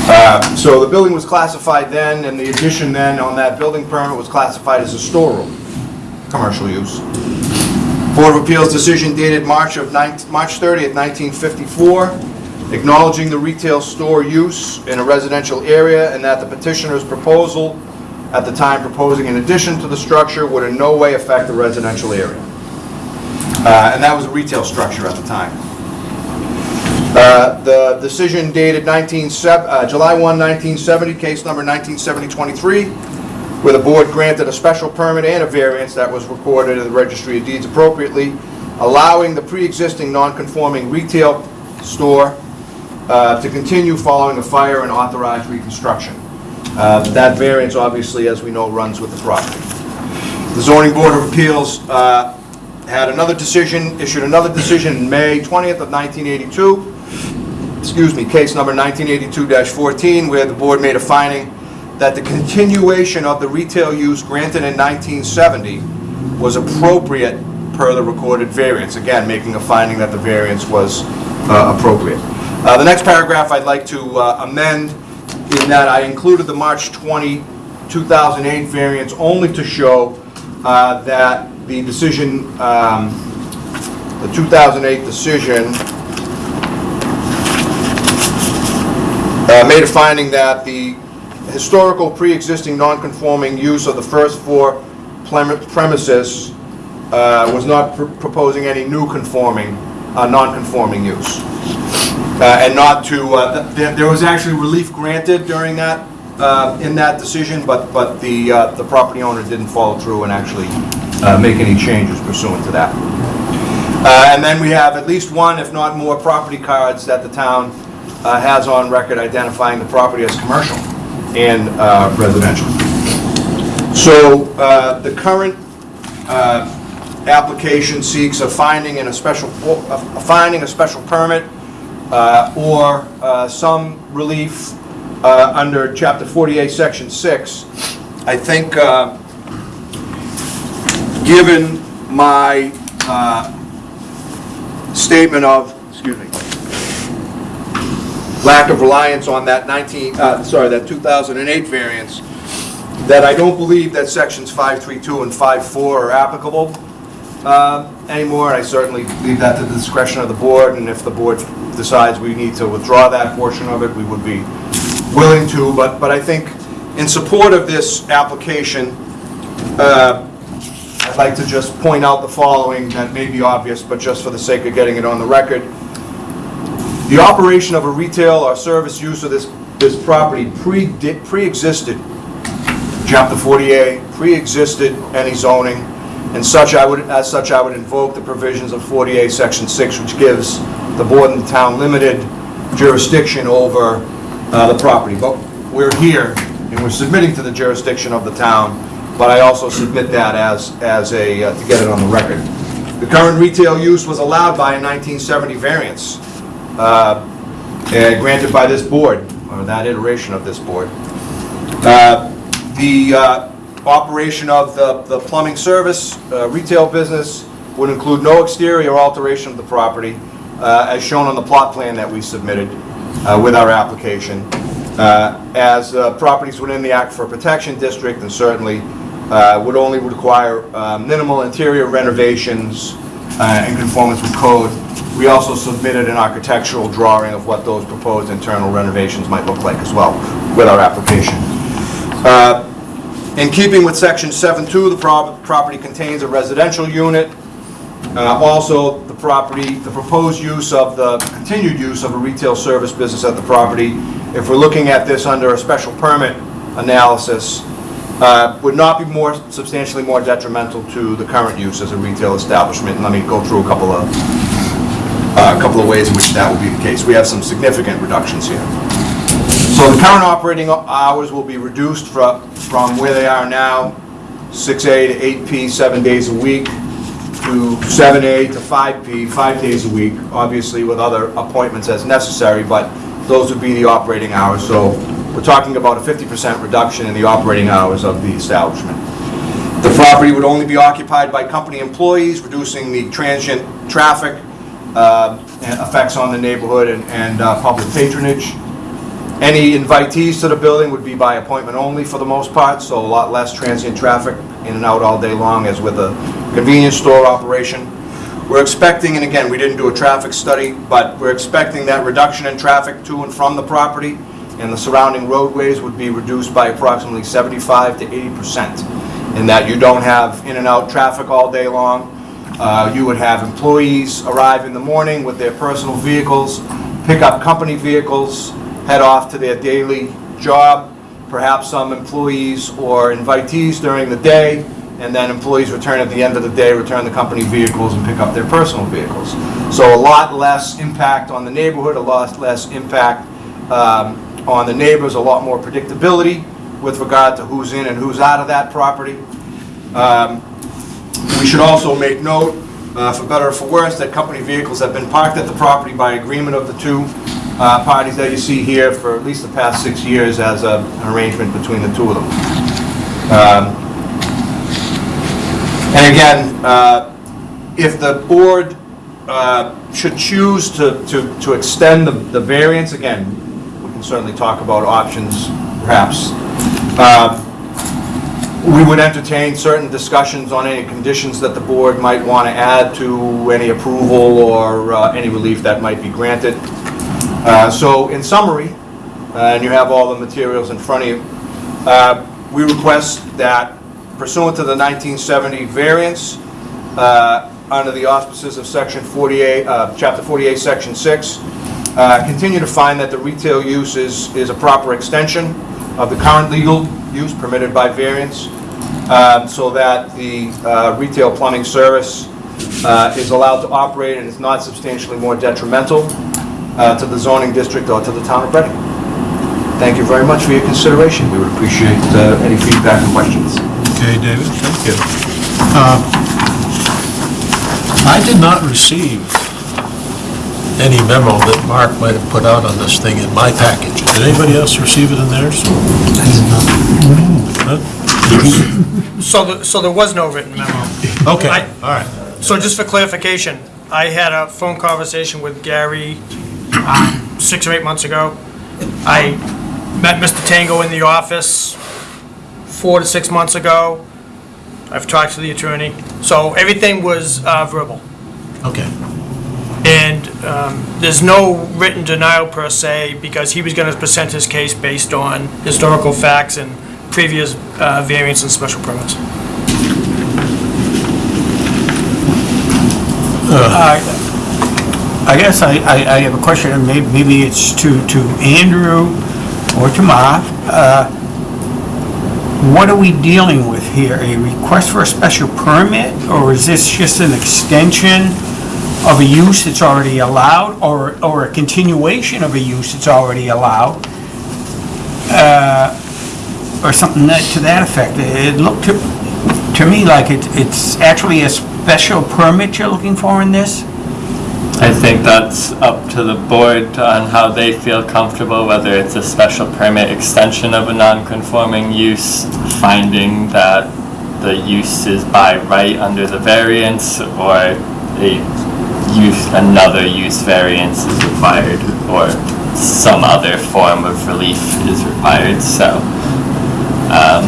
Uh, So the building was classified then, and the addition then on that building permit was classified as a storeroom, commercial use. Board of Appeals decision dated March of, March 30th, 1954, acknowledging the retail store use in a residential area and that the petitioner's proposal, at the time proposing an addition to the structure, would in no way affect the residential area. Uh, And that was a retail structure at the time. Uh, The decision dated 19, uh, July 1, 1970, case number 1970-23, where the board granted a special permit and a variance that was recorded in the registry of deeds appropriately, allowing the pre-existing non-conforming retail store uh, to continue following a fire and authorized reconstruction. Uh, That variance, obviously, as we know, runs with the property. The zoning board of appeals uh, had another decision, issued another decision in May 20th of 1982, excuse me, case number 1982-14, where the board made a finding that the continuation of the retail use granted in 1970 was appropriate per the recorded variance. Again, making a finding that the variance was uh, appropriate. Uh, The next paragraph I'd like to uh, amend in that I included the March 20, 2008 variance only to show uh, that the decision, um, the 2008 decision uh, made a finding that the historical pre-existing non-conforming use of the first plem- premises uh, was not pr- proposing any new conforming, uh, non-conforming use. Uh, And not to, uh, th- there there was actually relief granted during that, uh, in that decision, but, but the, uh, the property owner didn't follow through and actually uh, make any changes pursuant to that. Uh, And then we have at least one, if not more, property cards that the town uh, has on record identifying the property as commercial and uh, residential. So uh, the current uh, application seeks a finding in a special, a finding, a special permit, or some relief under Chapter 40A, Section 6. I think, given my uh, statement of, excuse me, lack of reliance on that 19, uh, sorry, that 2008 variance, that I don't believe that sections 532 and 54 are applicable uh, anymore. I certainly leave that to the discretion of the board, and if the board decides we need to withdraw that portion of it, we would be willing to. But, but I think in support of this application, uh, I'd like to just point out the following, that may be obvious, but just for the sake of getting it on the record. The operation of a retail or service use of this, this property pre- pre-existed Chapter 40A, pre-existed any zoning, and such I would, as such, I would invoke the provisions of 40A, Section 6, which gives the board and the town limited jurisdiction over uh, the property. But we're here, and we're submitting to the jurisdiction of the town, but I also submit that as, as a, uh, to get it on the record. The current retail use was allowed by a 1970 variance, uh, uh, granted by this board, or that iteration of this board. Uh, The uh, operation of the the plumbing service, uh, retail business, would include no exterior alteration of the property, as shown on the plot plan that we submitted with our application. Uh, As uh, properties within the Aquifer Protection District, and certainly uh, would only require uh, minimal interior renovations uh, in conformance with code. We also submitted an architectural drawing of what those proposed internal renovations might look like as well with our application. Uh, In keeping with section 7.2, the prob- property contains a residential unit. Uh, Also, the property, the proposed use of the, continued use of a retail service business at the property, if we're looking at this under a special permit analysis, uh, would not be more, substantially more detrimental to the current use as a retail establishment. And let me go through a couple of, uh, a couple of ways in which that would be the case. We have some significant reductions here. So the current operating hours will be reduced from, from where they are now, 6A to 8P, seven days a week, to 7A to 5P, five days a week, obviously with other appointments as necessary, but those would be the operating hours. So we're talking about a 50% reduction in the operating hours of the establishment. The property would only be occupied by company employees, reducing the transient traffic, uh, effects on the neighborhood and- and uh, public patronage. Any invitees to the building would be by appointment only for the most part, so a lot less transient traffic in and out all day long as with a convenience store operation. We're expecting, and again, we didn't do a traffic study, but we're expecting that reduction in traffic to and from the property and the surrounding roadways would be reduced by approximately 75 to 80 percent. In that you don't have in and out traffic all day long. Uh, You would have employees arrive in the morning with their personal vehicles, pick up company vehicles, head off to their daily job, perhaps some employees or invitees during the day, and then employees return at the end of the day, return the company vehicles and pick up their personal vehicles. So a lot less impact on the neighborhood, a lot less impact um, on the neighbors, a lot more predictability with regard to who's in and who's out of that property. Um, we should also make note, uh, for better or for worse, that company vehicles have been parked at the property by agreement of the two uh, parties that you see here for at least the past six years as a- an arrangement between the two of them. Um, And again, uh, if the board uh, should choose to to to extend the the variance, again, can certainly talk about options perhaps. Um, we would entertain certain discussions on any conditions that the board might want to add to any approval or uh, any relief that might be granted. Uh, So in summary, uh, and you have all the materials in front of you, uh, we request that pursuant to the 1970 variance, uh, under the auspices of Section 40A, uh, Chapter 40A, Section 6, uh, continue to find that the retail use is is a proper extension of the current legal use permitted by variance, um, so that the uh, retail plumbing service uh, is allowed to operate and is not substantially more detrimental uh, to the zoning district or to the town of Reading. Thank you very much for your consideration. We would appreciate uh, any feedback and questions. Okay, David, thank you. Uh, I did not receive any memo that Mark might have put out on this thing in my package. Did anybody else receive it in theirs? Huh? So, the- so there was no written memo. Okay, I- all right. So just for clarification, I had a phone conversation with Gary um, six or eight months ago. I met Mr. Tango in the office four to six months ago. I've talked to the attorney. So everything was uh, verbal. Okay, And um, there's no written denial per se, because he was going to present his case based on historical facts and previous uh, and special permits. I guess I, I I have a question, and may- maybe it's to, to Andrew or to Mark. Uh, What are we dealing with here? A request for a special permit, or is this just an extension of a use that's already allowed, or, or a continuation of a use that's already allowed? Uh, Or something that, to that effect? It looked to, to me like it, it's actually a special permit you're looking for in this? I think that's up to the board on how they feel comfortable, whether it's a special permit extension of a non-conforming use, finding that the use is by right under the variance, or a use, another use variance is required, or some other form of relief is required, so. um,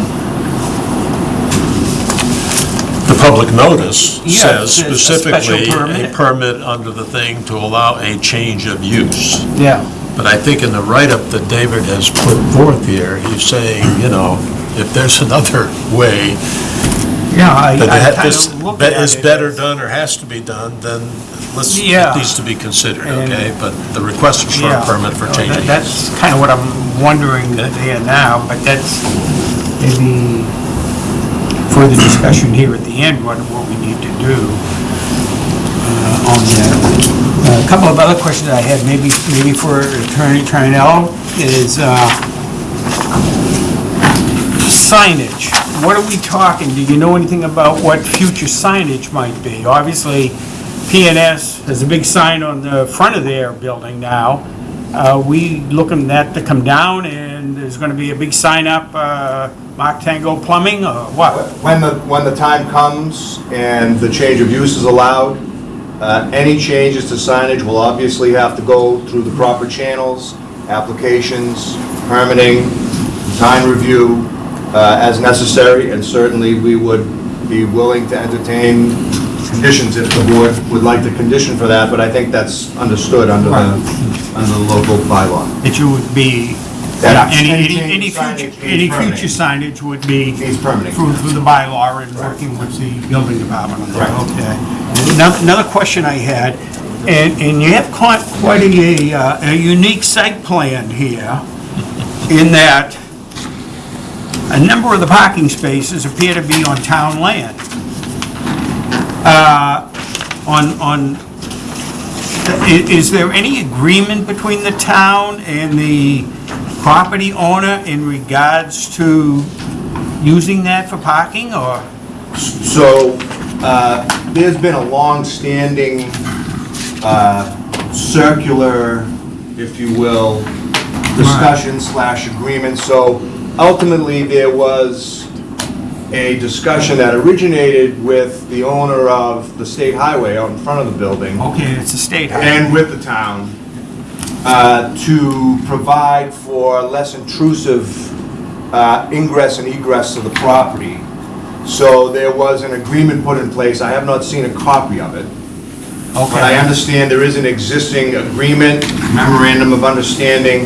the public notice Yeah, says it says a special specifically a permit. permit under the thing to allow a change of use. Yeah. But I think in the write-up that David has put forth here, he's saying, you know, if there's <laughs> another way Yeah, I, that I that kind this of look at is it better done or has to be done, then let's, Yeah. it needs to be considered, And- okay? But the request is for a Yeah. permit for No, changing that- use. That's kind of what I'm wondering there now, but that's maybe further discussion here at the end, what, what we need to do uh, on that. A couple of other questions I had, maybe, maybe for Attorney Trianello, is uh, signage. What are we talking? Do you know anything about what future signage might be? Obviously, PNS has a big sign on the front of their building now. Uh, we looking at that to come down and there's gonna be a big sign up, uh, Mark Tango Plumbing or what? When the, when the time comes and the change of use is allowed, uh, any changes to signage will obviously have to go through the proper channels, applications, permitting, design review, uh, as necessary, and certainly we would be willing to entertain conditions if the board would like to condition for that, but I think that's understood under the, under the local bylaw. That you would be, That any, any, any any signage future, needs any future signage would be Needs permitting. through, through the bylaw and working with the building department on that, Correct. okay. Ano- Another question I had, and, and you have quite, quite a, uh, a unique site plan here in that a number of the parking spaces appear to be on town land. Uh, on, on, is there any agreement between the town and the property owner in regards to using that for parking, or? So, uh, there's been a long-standing uh, circular, if you will, discussion slash agreement. So ultimately, there was a discussion that originated with the owner of the state highway out in front of the building Okay, it's a state highway. and with the town uh, to provide for less intrusive uh, ingress and egress to the property. So there was an agreement put in place. I have not seen a copy of it. But I Okay, understand there is an existing agreement, memorandum of understanding,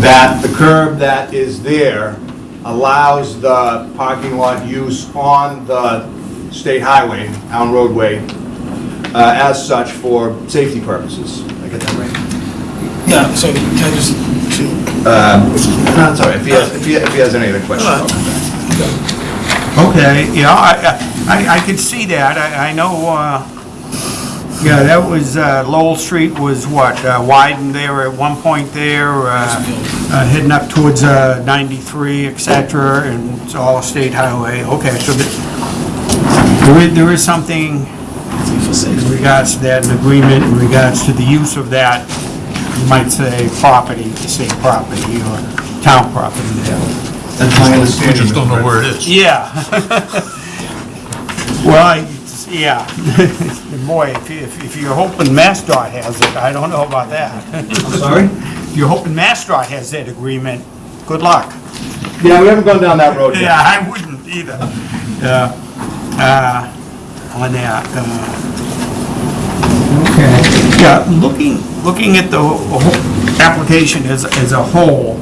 that the curb that is there allows the parking lot use on the state highway, town roadway, uh, as such for safety purposes. Did I get that right? Yeah, so can I just, No, it's all right, if he has, if he if he has any other questions. I'll come back. okay, yeah, I, I, I could see that, I, I know, uh, yeah, that was, uh, Lowell Street was what, uh, widened there at one point there, uh, uh, heading up towards, uh, 93, et cetera, and it's all a state highway, okay, so the- there is, there is something in regards to that, an agreement in regards to the use of that, you might say property, state property or town property there. That's my we understanding. just don't know Mr. where it is. Yeah. <laughs> Well, I, yeah. <laughs> Boy, if, if if you're hoping MassDOT has it, I don't know about that. I'm sorry? If you're hoping MassDOT has that agreement, good luck. Yeah, we haven't gone down that road yet. Yeah, I wouldn't either. Yeah. Uh, on that, uh, okay. Yeah, looking, looking at the whole application as, as a whole,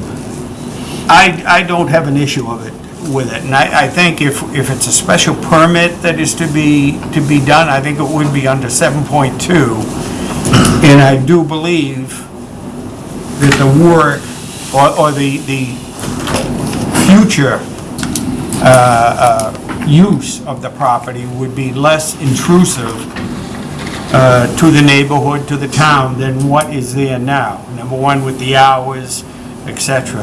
I, I don't have an issue of it, with it. And I, I think if, if it's a special permit that is to be, to be done, I think it would be under 7.2. And I do believe that the work, or, or the, the future uh, uh, use of the property would be less intrusive uh, to the neighborhood, to the town, than what is there now. Number one, with the hours, etc.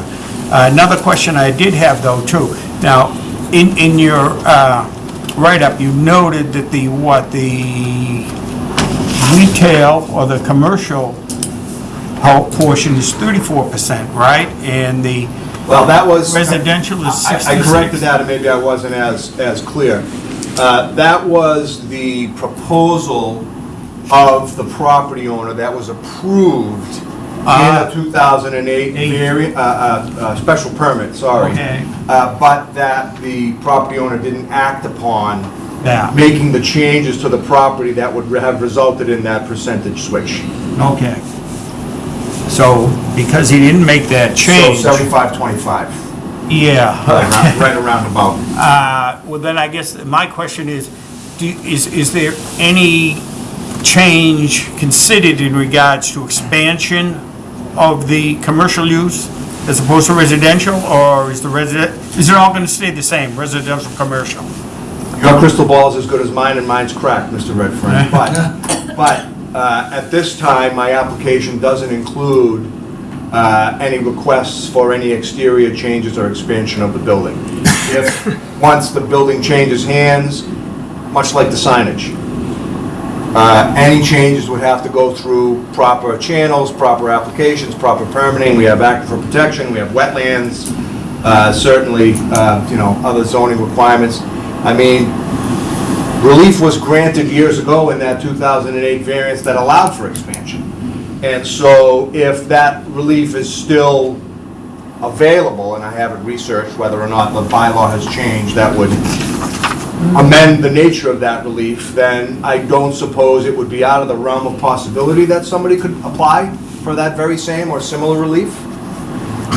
Uh, Another question I did have, though, too. Now, in, in your uh, write-up, you noted that the, what, the retail or the commercial portion is 34%, right? And the Well, that was... residential is I- 66%. I corrected that, and maybe I wasn't as, as clear. Uh, That was the proposal of the property owner that was approved in Ah. a 2008 vari, uh, uh, uh, special permit, sorry. Okay. Uh, But that the property owner didn't act upon that. making the changes to the property that would have resulted in that percentage switch. Okay. So, because he didn't make that change, So change. 75, 25, Yeah. right <laughs> right around about. <laughs> Uh, Well, then I guess my question is, do, is, is there any change considered in regards to expansion of the commercial use as opposed to residential, or is the resident, is it all gonna stay the same, residential, commercial? Your crystal ball is as good as mine, and mine's cracked, Mr. Redfern. <laughs> But, but uh, at this time, my application doesn't include uh, any requests for any exterior changes or expansion of the building. If, once the building changes hands, much like the signage, uh, any changes would have to go through proper channels, proper applications, proper permitting. We have aquifer protection, we have wetlands, uh, certainly, uh, you know, other zoning requirements. I mean, relief was granted years ago in that 2008 variance that allowed for expansion. And so if that relief is still available, and I haven't researched whether or not the bylaw has changed, that would amend the nature of that relief, then I don't suppose it would be out of the realm of possibility that somebody could apply for that very same or similar relief.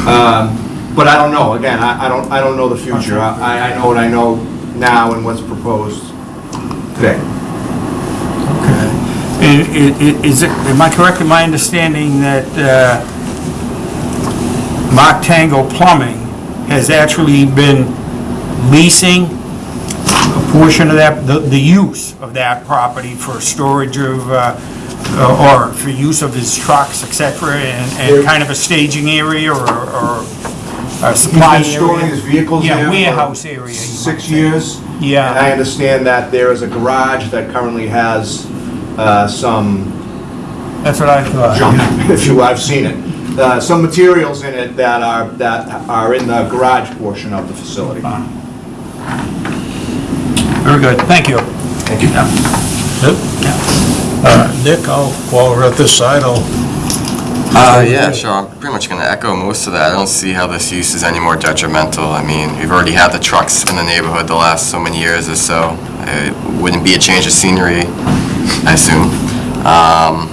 Um, But I don't know, again, I I don't, I don't know the future. I, I know what I know now and what's proposed today. Okay. Is it, am I correct in my understanding that uh, Mark Tango Plumbing has actually been leasing a portion of that, the, the use of that property for storage of, uh, uh, or for use of his trucks, et cetera, and, and kind of a staging area or, or a supply He's been storing area? his vehicles there Yeah, for warehouse area. you might Six say. years. Yeah. And I understand that there is a garage that currently has uh, some That's what I thought. junk, <laughs> if you, I've seen it. Uh, Some materials in it that are, that are in the garage portion of the facility. Very good, thank you. Thank you. Uh, Nick, I'll, while we're at this side, I'll, Uh, yeah, sure, I'm pretty much gonna echo most of that. I don't see how this use is any more detrimental. I mean, we've already had the trucks in the neighborhood the last so many years or so. It wouldn't be a change of scenery, I assume. Um,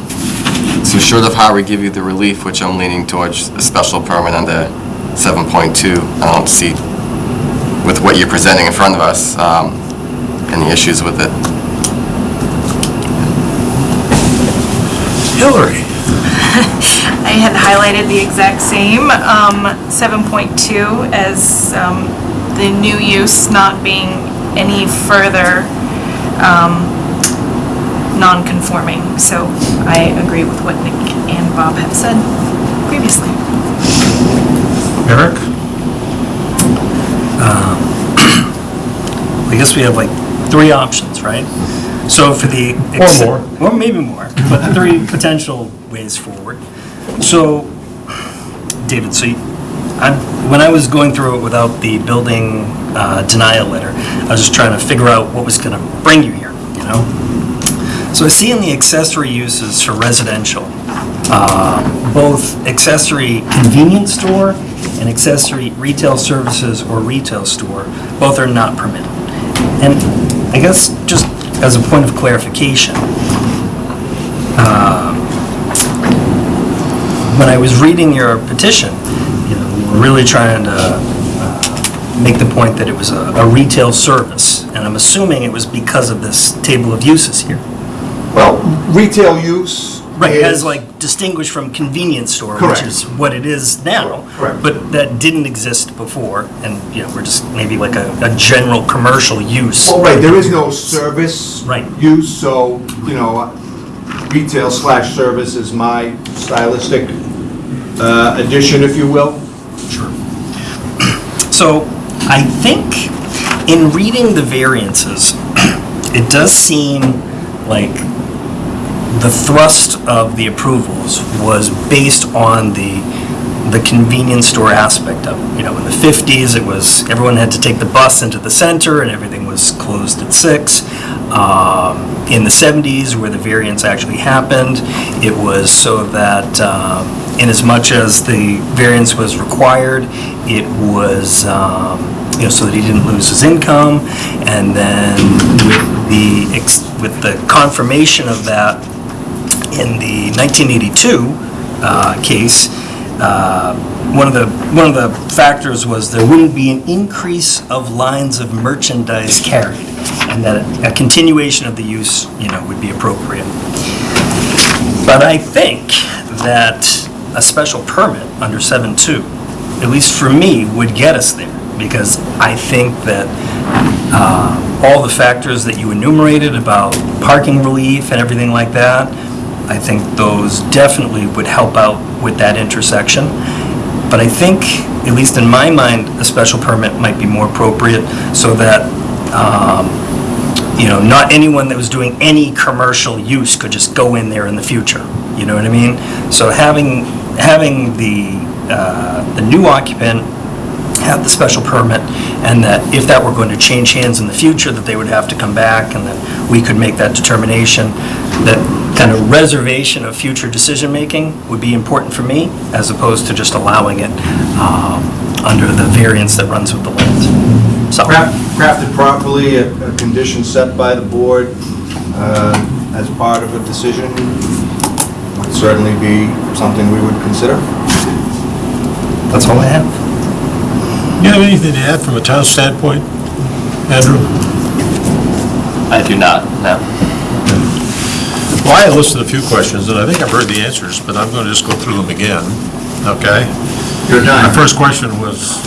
So short of how we give you the relief, which I'm leaning towards a special permit under 7.2, I don't see, with what you're presenting in front of us, um, any issues with it. Hillary. <laughs> I had highlighted the exact same, um, 7.2 as um, the new use not being any further um, non-conforming. So I agree with what Nick and Bob have said previously. Eric? <clears throat> I guess we have like three options, right? So for the. Or more. Or maybe more, but three <laughs> potential ways forward. So, David, so you- I, when I was going through it without the building uh, denial letter, I was just trying to figure out what was gonna bring you here, you know? So I see in the accessory uses for residential, uh, both accessory convenience store and accessory retail services or retail store, both are not permitted. And I guess just as a point of clarification, um, when I was reading your petition, you know, we're really trying to uh, make the point that it was a a retail service, and I'm assuming it was because of this table of uses here. Well, retail use Right, as is- like distinguished from convenience store, which Correct. is what it is now. Correct. But that didn't exist before, and, you know, we're just maybe like a, a general commercial use. Well, right, there is no service Right. use, so, you know, retail slash service is my stylistic uh, addition, if you will. Sure. So I think in reading the variances, <clears throat> it does seem like the thrust of the approvals was based on the, the convenience store aspect of it. You know, in the 50s, it was, everyone had to take the bus into the center and everything was closed at six. Um, In the 70s, where the variance actually happened, it was so that um, in as much as the variance was required, it was um, you know, so that he didn't lose his income. And then with the, with the confirmation of that in the 1982 uh, case, uh, one of the, one of the factors was there wouldn't be an increase of lines of merchandise carried, and that a continuation of the use, you know, would be appropriate. But I think that a special permit under 7.2, at least for me, would get us there, because I think that uh, all the factors that you enumerated about parking relief and everything like that, I think those definitely would help out with that intersection. But I think, at least in my mind, a special permit might be more appropriate so that, um, you know, not anyone that was doing any commercial use could just go in there in the future. You know what I mean? So having, having the, uh, the new occupant have the special permit, and that if that were going to change hands in the future, that they would have to come back, and that we could make that determination. That kind of reservation of future decision-making would be important for me, as opposed to just allowing it um, under the variance that runs with the land. So, Crafted properly, a a condition set by the board uh, as part of a decision would certainly be something we would consider. that's all I have. You have anything to add from a town standpoint, Andrew? I do not, no. Well, I listed a few questions, and I think I've heard the answers, but I'm going to just go through them again, okay? Your My first question was,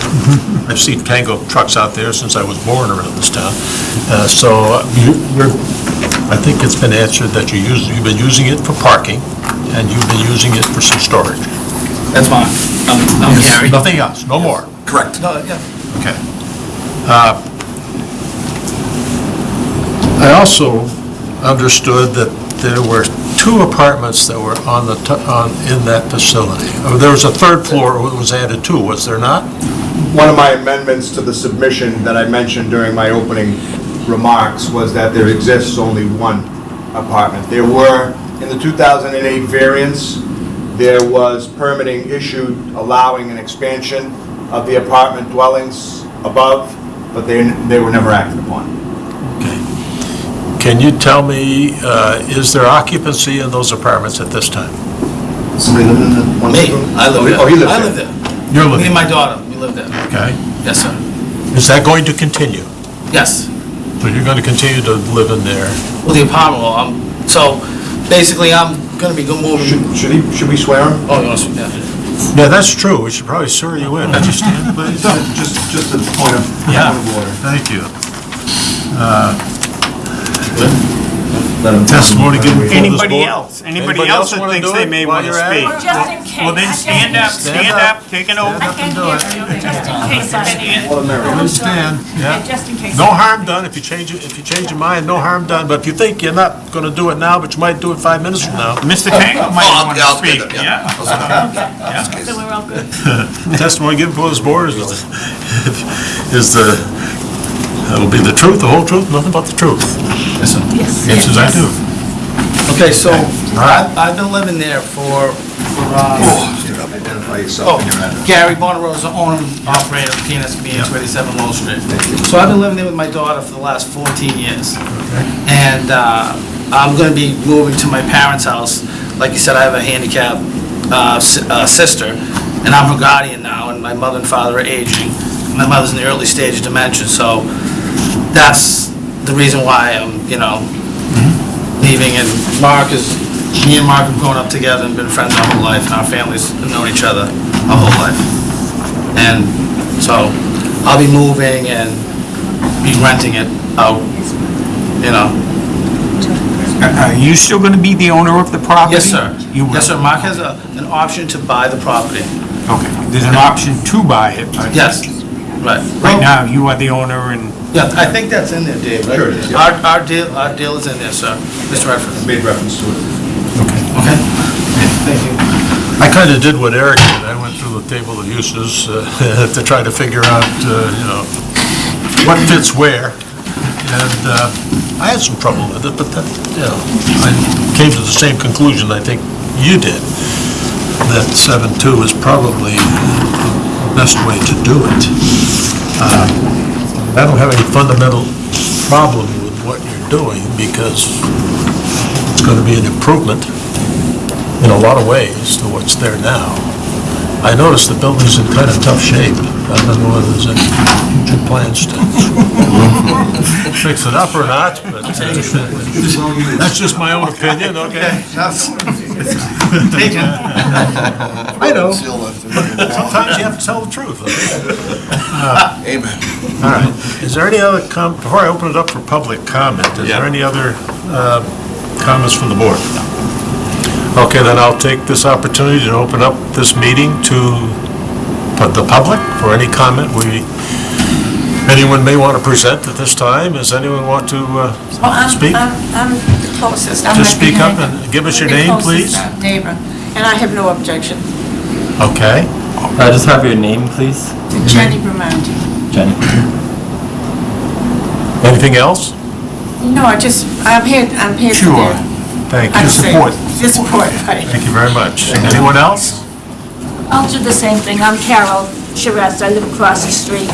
I've seen Tango trucks out there since I was born around this town. Uh, So you- you're, I think it's been answered that you use, you've been using it for parking, and you've been using it for some storage. That's fine. I'm, I'm Gary. Nothing else, no more. Correct. No, yeah. Okay. Uh, I also understood that there were two apartments that were on the, on, in that facility. Oh, There was a third floor that was added too, was there not? One of my amendments to the submission that I mentioned during my opening remarks was that there exists only one apartment. There were, in the 2008 variance, there was permitting issued allowing an expansion of the apartment dwellings above, but they, they were never acted upon. Can you tell me, uh, is there occupancy in those apartments at this time? Somebody living in the one Me, bedroom? I live there. Oh, he lives I there. live there. You're Me living, and my daughter, we live there. okay. Yes, sir. Is that going to continue? Yes. So you're going to continue to live in there? Well, the apartment, well, I'm, so basically, I'm gonna be go moving. Should, should he, should we swear him? Oh, you want to, yeah. Yeah, that's true, we should probably swear you in. Would you stand, please? <laughs> Just, just a point of, Yeah. point of order. Thank you. Let him- Testimony given before this Anybody board? else? Anybody Anybody else else that wanna thinks do they it may while want to you're at it? speak? Just in case. Well, then stand up, Stand stand up. up, take an oath. I can't do hear it. you, just in case of any. All the merrier. Stand, yeah. Just in case. No harm done, if you change it, if you change your mind, no harm done, but if you think you're not gonna do it now, but you might do it five minutes from now, Mr. Tango might oh, I'll- want to speak, up, yeah. So we're all good. <laughs> testimony given before this board is, <laughs> is the, it'll be the truth, the whole truth, nothing but the truth. Yes, sir. Yes. Answers I do. Okay, so, right. I've, I've been living there for, for, uh, Identify Oh, yourself and your address. Gary Bonarosa, owner and operator of PNSB at 287 Lowell Street. So I've been living there with my daughter for the last 14 years. And uh, I'm going to be moving to my parents' house. Like you said, I have a handicapped uh, s- uh, sister, and I'm her guardian now, and my mother and father are aging. My mother's in the early stage of dementia, so that's the reason why I'm, you know, mm-hmm. leaving. And Mark is, me and Mark have grown up together and been friends our whole life, and our families have known each other our whole life. And so I'll be moving and be renting it out, you know. Are you still going to be the owner of the property? Yes, sir. You will? Yes, sir. Mark has a, an option to buy the property. Okay, there's an option to buy it. but Yes, right. Right now, you are the owner and Yeah, I think that's in there, Dave, right? Sure it is, yeah. Our, our deal, our deal is in there, sir. Mr. Redford. Made reference to it. Okay? Okay. Thank you. I kinda did what Eric did, I went through the table of uses uh, <laughs> to try to figure out, uh, you know, what fits where, and uh, I had some trouble with it, but that, you know, I came to the same conclusion I think you did, that seven-two is probably the best way to do it. Uh, I don't have any fundamental problem with what you're doing because it's going to be an improvement in a lot of ways to what's there now. I noticed the building's in kind of tough shape. I don't know whether there's any future plans to <laughs> fix it up or not, but uh, that's just my own opinion, okay? Taken. <laughs> I know. <laughs> Sometimes you have to tell the truth. okay? <laughs> Amen. All right. Is there any other com, before I open it up for public comment, is there any other uh, comments from the board? Okay, then I'll take this opportunity to open up this meeting to pu- the public for any comment we, anyone may want to present at this time. Does anyone want to uh, Well, I'm, speak? I'm, I'm the closest. I'm Just right speak up behind and give us your the name, closest please. Neighbor, and I have no objection. Okay. I just have your name, please, Jenny Bramanti. Jenny. Anything else? No, I just, I'm here, I'm here for Sure. their. Thank you. say- Support. The support, right. Thank you very much. Anyone else? I'll do the same thing. I'm Carol Charest. I live across the street,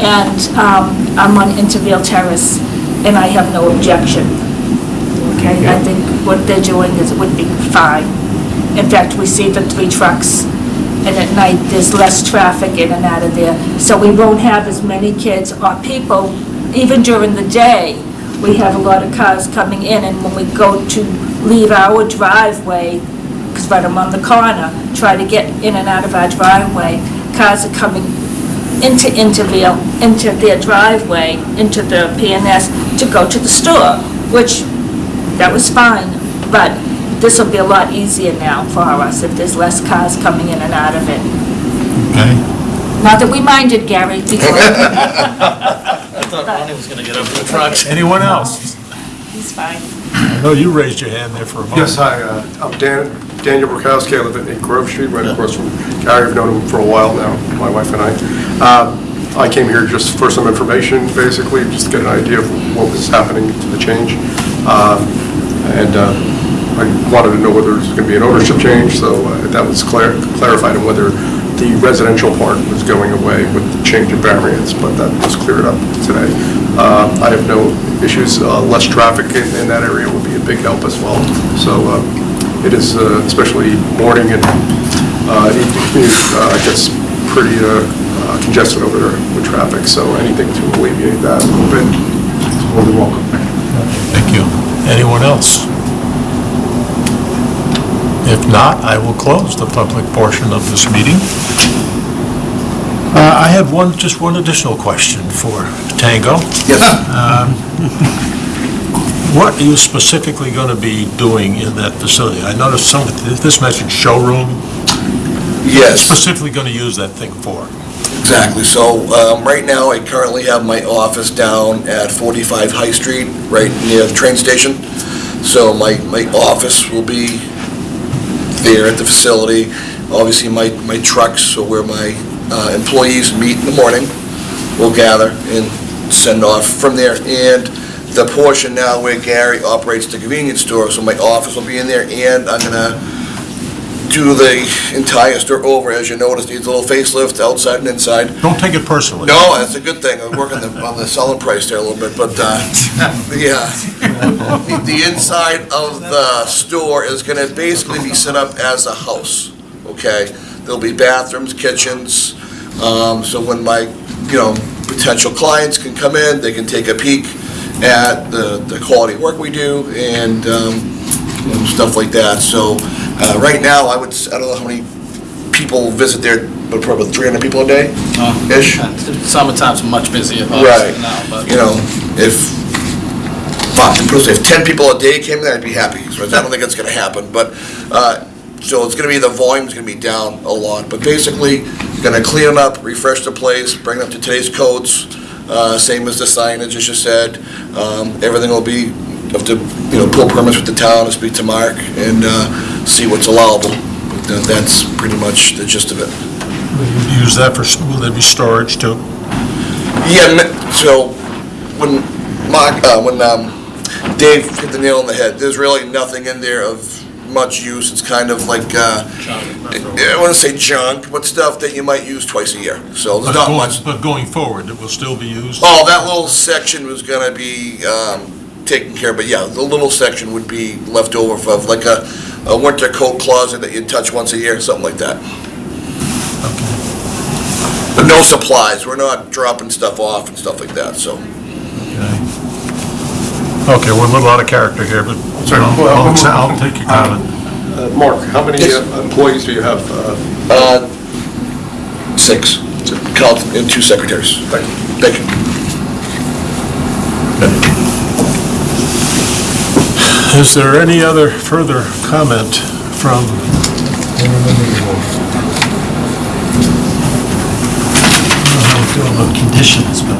and um, I'm on Intervale Terrace, and I have no objection. Okay? I think what they're doing is, would be fine. In fact, we see the three trucks, and at night, there's less traffic in and out of there. So we won't have as many kids or people, even during the day, we have a lot of cars coming in, and when we go to leave our driveway, because right I'm on the corner, try to get in and out of our driveway, cars are coming into Intervale, into their driveway, into the PNS to go to the store, which, that was fine, but this will be a lot easier now for us if there's less cars coming in and out of it. Okay. Not that we minded, Gary, <laughs> before. I thought <laughs> Ronnie was gonna get up in the truck. Anyone else? He's fine. No, you raised your hand there for a moment. Yes, hi, uh, I'm Dan, Daniel Burkowski, I live at Grove Street, right across from Gary, I've known him for a while now, my wife and I. Um, I came here just for some information, basically, just to get an idea of what was happening to the change. Um, And uh, I wanted to know whether there's going to be an ownership change, so uh, that was clar- clarified, and whether the residential part was going away with the change of variance, but that was cleared up today. Uh, I have no issues, uh, less traffic in in that area would be a big help as well. So uh, it is, uh, especially morning and uh, evening commute, uh, gets pretty congested over there with traffic, so anything to alleviate that a little bit, is more than welcome. Thank you. Anyone else? If not, I will close the public portion of this meeting. Uh, I have one, just one additional question for Tango. Yes. What are you specifically going to be doing in that facility? I noticed some, of this mentioned showroom. Yes, Specifically going to use that thing for? exactly. So, um, right now, I currently have my office down at 45 High Street, right near the train station. So my, my office will be there at the facility. Obviously, my, my trucks, or where my uh, employees meet in the morning, will gather and send off from there. And the portion now where Gary operates the convenience store, so my office will be in there, and I'm gonna do the entire store over. As you notice, needs a little facelift outside and inside. Don't take it personally. No, that's a good thing. I'm working the- on the selling price there a little bit, but, uh, yeah. The- The inside of the store is gonna basically be set up as a house, okay? There'll be bathrooms, kitchens, um, so when my, you know, potential clients can come in, they can take a peek at the, the quality work we do and, um, you stuff like that. So, uh, right now, I would, s- I don't know how many people visit there, but probably 300 people a day? Ish? Summertime's much busier, Right. obviously, now, but. You know, if, fuck, if 10 people a day came there, I'd be happy. So I don't think it's gonna happen, but, uh, so it's gonna be, the volume's gonna be down a lot. But basically, gonna clean up, refresh the place, bring it up to today's codes, uh, same as the signage, as you said. Um, Everything will be, have to, you know, pull permits with the town, and speak to Mark, and uh, see what's allowable. But uh, That's pretty much the gist of it. Use that for, will there be storage too? Yeah, n- so when Mark, uh, when um, Dave hit the nail on the head, there's really nothing in there of much use, it's kind of like, uh, I wouldn't say junk, but stuff that you might use twice a year, so But there's not going- much. But going forward, it will still be used? Oh, that little section was gonna be, um, taken care of, but yeah, the little section would be left over for like a, a winter coat closet that you'd touch once a year, something like that. But no supplies, we're not dropping stuff off and stuff like that, so. Okay, we're a little out of character here, but Sorry, I'll well, I'll accept- I'll take your comment. Uh, Mark, how many Yes. uh, employees do you have? uh, Uh, six, count and two secretaries. Thank you. Thank you. Is there any other further comment from Conditions, but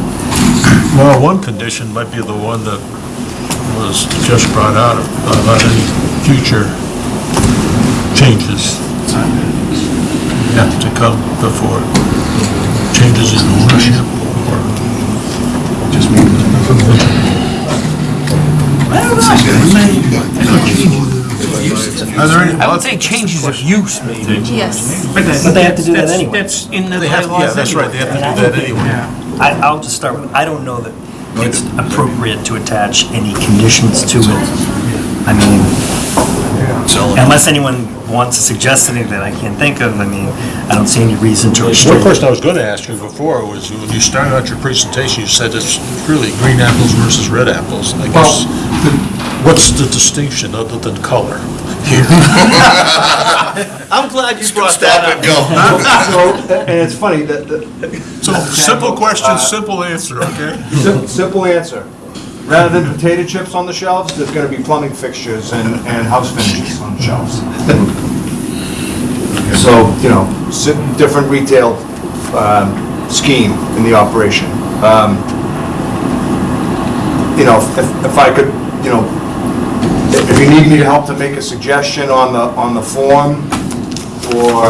Well, one condition might be the one that was just brought out about any future changes. Have to come before changes in ownership or just Are there any? I would say changes of use, maybe. Yes. But they have to do that That's- anyway. That's in the They have, bylaws yeah, that's right, they have to do that anyway. I, I'll just start with, I don't know that it's appropriate to attach any conditions to it. I mean, unless anyone wants to suggest anything that I can't think of, I mean, I don't see any reason to One restrict. question I was going to ask you before was, when you started out your presentation, you said it's really green apples versus red apples. I guess, what's the distinction other than color here? <laughs> <laughs> I'm glad you brought Stop that and go. So, and it's funny, that, the So, simple question, simple answer, okay? sim- simple answer. Rather than potato chips on the shelves, there's gonna be plumbing fixtures and, and house finishes on the shelves. <laughs> So, you know, si- different retail, um, scheme in the operation. Um, You know, if, if I could, you know, if you need me to help to make a suggestion on the, on the form, or,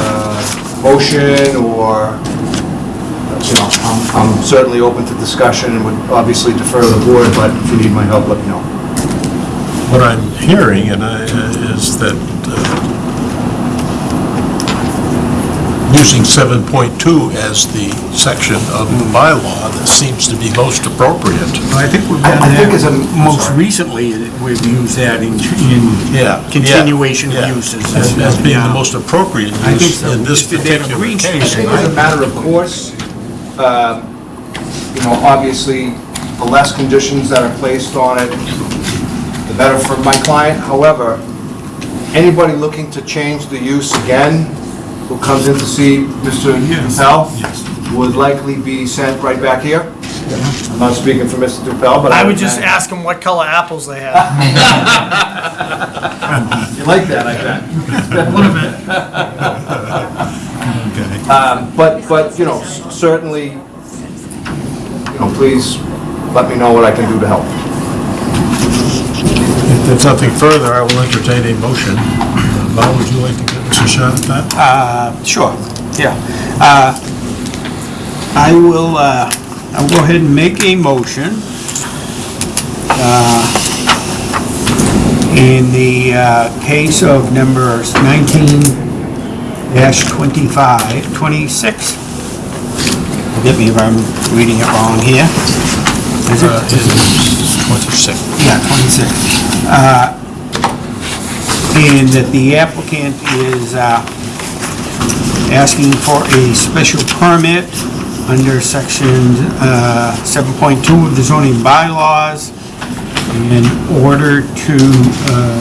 uh, motion, or, you know, I'm, I'm certainly open to discussion and would obviously defer to the board, but if you need my help, let me know. What I'm hearing and I- is that uh, using 7.2 as the section of the bylaw that seems to be most appropriate. I think we've done I think it's a- that, most recently, we've used that in, in Yeah. continuation yeah, uses. As as being the most appropriate I think use so. in this Just did particular Green Street. I case. think as a matter of course, um, you know, obviously, the less conditions that are placed on it, the better for my client. However, anybody looking to change the use again, who comes in to see Mr. Dupel, would likely be sent right back here. I'm not speaking for Mr. Dupel, but I... I would just ask him what color apples they have. <laughs> You like that, I bet. A little bit. Um, But, but, you know, certainly, you know, please let me know what I can do to help. If there's nothing further, I will entertain a motion. Uh, Val, would you like to give us a shot at that? Uh, sure, yeah. Uh, I will, uh, I'll go ahead and make a motion. uh, In the uh, case of numbers 19 25, 26. Forgive me if I'm reading it wrong here. Is it? Uh, it's 26. Yeah, 26. Uh, And that the applicant is uh, asking for a special permit under section uh, 7.2 of the zoning bylaws in order to, uh,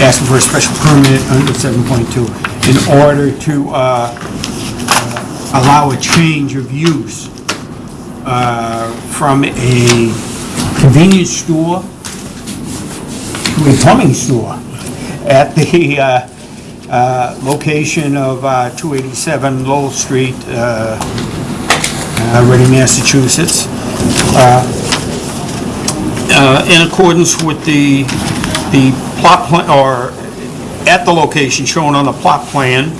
asking for a special permit under 7.2 in order to uh, uh, allow a change of use uh, from a convenience store to a plumbing store at the uh, uh, location of uh, 287 Lowell Street, uh, uh, Reading, Massachusetts, uh, in accordance with the, the plot plan, or at the location shown on the plot plan,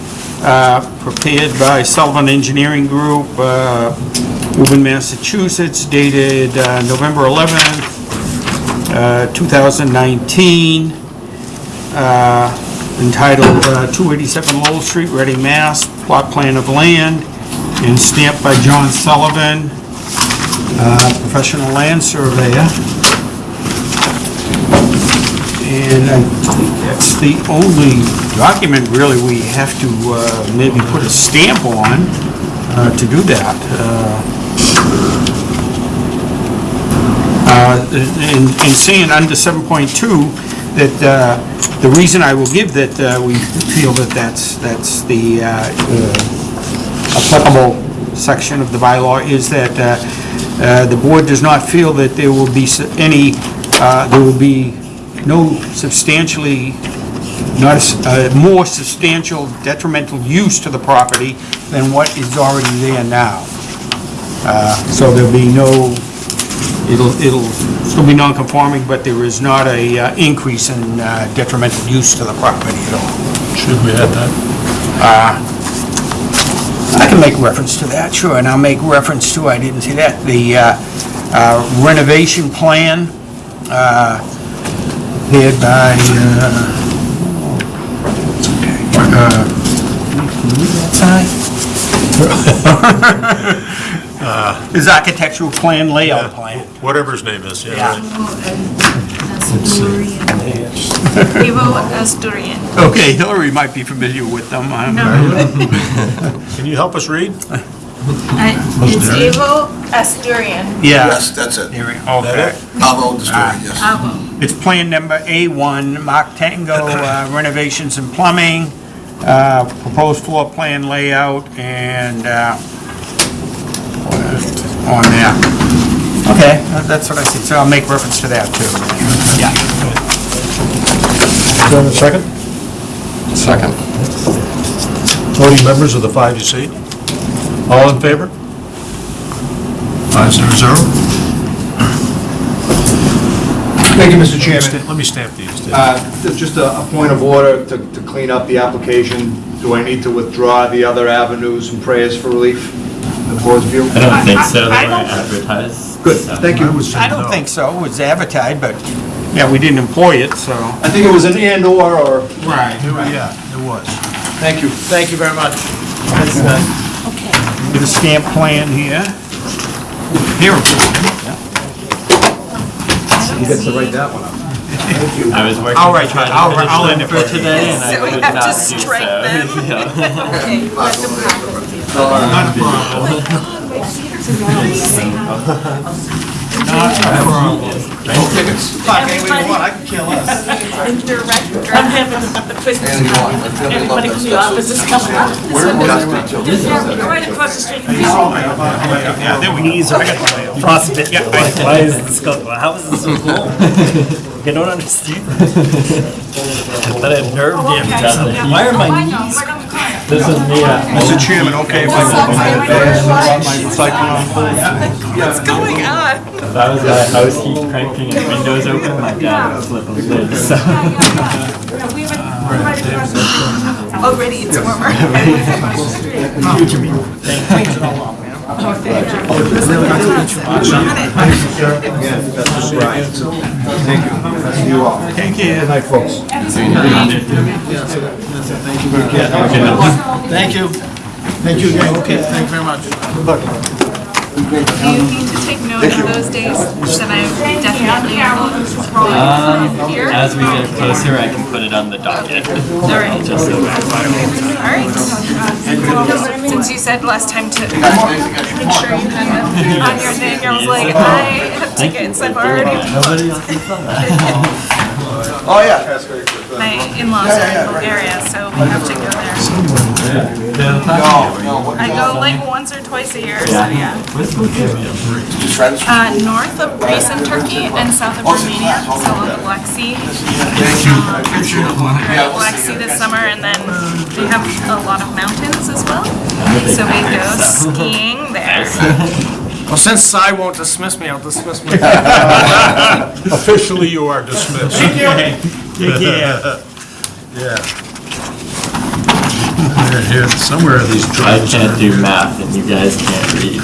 prepared by Sullivan Engineering Group, Woburn, Massachusetts, dated November 11th, uh, 2019, uh, entitled uh, 287 Lowell Street, Reading, Mass, plot plan of land, and stamped by John Sullivan, uh, professional land surveyor. And I think that's the only document really we have to uh, maybe put a stamp on uh, to do that. Uh, uh, And and seeing under 7.2, that uh, the reason I will give that uh, we feel that that's, that's the applicable section of the bylaw is that uh, the board does not feel that there will be any, uh, there will be no substantially, not a uh, more substantial detrimental use to the property than what is already there now. So there'll be no, it'll, it'll still be non-conforming, but there is not a uh, increase in uh, detrimental use to the property at all. Should we add that? Uh, I can make reference to that, sure, and I'll make reference to, I didn't see that, the uh, uh, renovation plan uh, by, uh, uh, can you read that <laughs> <laughs> sign? His architectural plan, layout plan. Whatever his name is, yeah. Yeah. right. Evo Asturian. Okay, Hillary might be familiar with them. I'm- <laughs> Can you help us read? I- It's Evo Asturian. Yeah. Yes, that's it. There we- Okay. Avo, the story, yes. Avo. It's plan number A1, Mark Tango uh, <coughs> renovations and plumbing, uh, proposed floor plan layout, and uh, on there. Okay, that- that's what I see, so I'll make reference to that, too. Yeah. Do I have a second? Second. Voting members of the five you see? All in favor? Five zero zero? Thank you, Mr. Chairman. Let me stamp these. Dave. Uh, Just a a point of order to to clean up the application. Do I need to withdraw the other avenues and prayers for relief? The board's view? I don't think so, I- I they weren't don't- advertised. Good, so. thank you. I don't think so, it was advertised, but, yeah, we didn't employ it, so. I think it was an and/or, or... Right. Yeah, it was. Thank you. Thank you very much. Get a stamp plan here. Here. You get to write that one up. Thank you. I was working I'll to write try that. to I'll- finish I'll them end for it. today, and I So we could have to not do strike them? <laughs> Yeah. Okay, let them have it. Fuck, any way you want, I can kill us. I'm having the party. Everybody from the office is coming up. Right across the street from. Yeah, there we go. Knees are why is this, go- how is this so cool? I don't understand. I have nerve damage. Why are my knees? This is me uh, Mr. Chairman, okay if I put my advance and drop my recycling on hold? What's going on? If I was at a house heat cranking and windows open, my dad would flip a lid, so. Already it's warmer. <laughs> Again, that's right. Thank you. Thank you all. Thank you. Good night, folks. Thank you. Thank you again. Okay, thank you very much. Do you need to take note of those days that I definitely will Um, roll here? as we get closer, I can put it on the docket. Alright. Just so Alright. Since you said last time to make sure you had it on your thing, I was like, I have tickets, I've already Nobody else has done that. <laughs> Oh, yeah. My in-laws are in Bulgaria, so we have to go there. I go like once or twice a year, so yeah. Where's Bulgaria? Just friends? Uh, north of Greece and Turkey and south of Romania, so on the Black Sea. Thank you, I appreciate it. We're Black Sea this summer, and then we have a lot of mountains as well. So we go skiing there. Well, since Cy won't dismiss me, I'll dismiss me. <laughs> Officially, you are dismissed. Care. Yeah. Here, here, somewhere in these I can't do math and you guys can't read.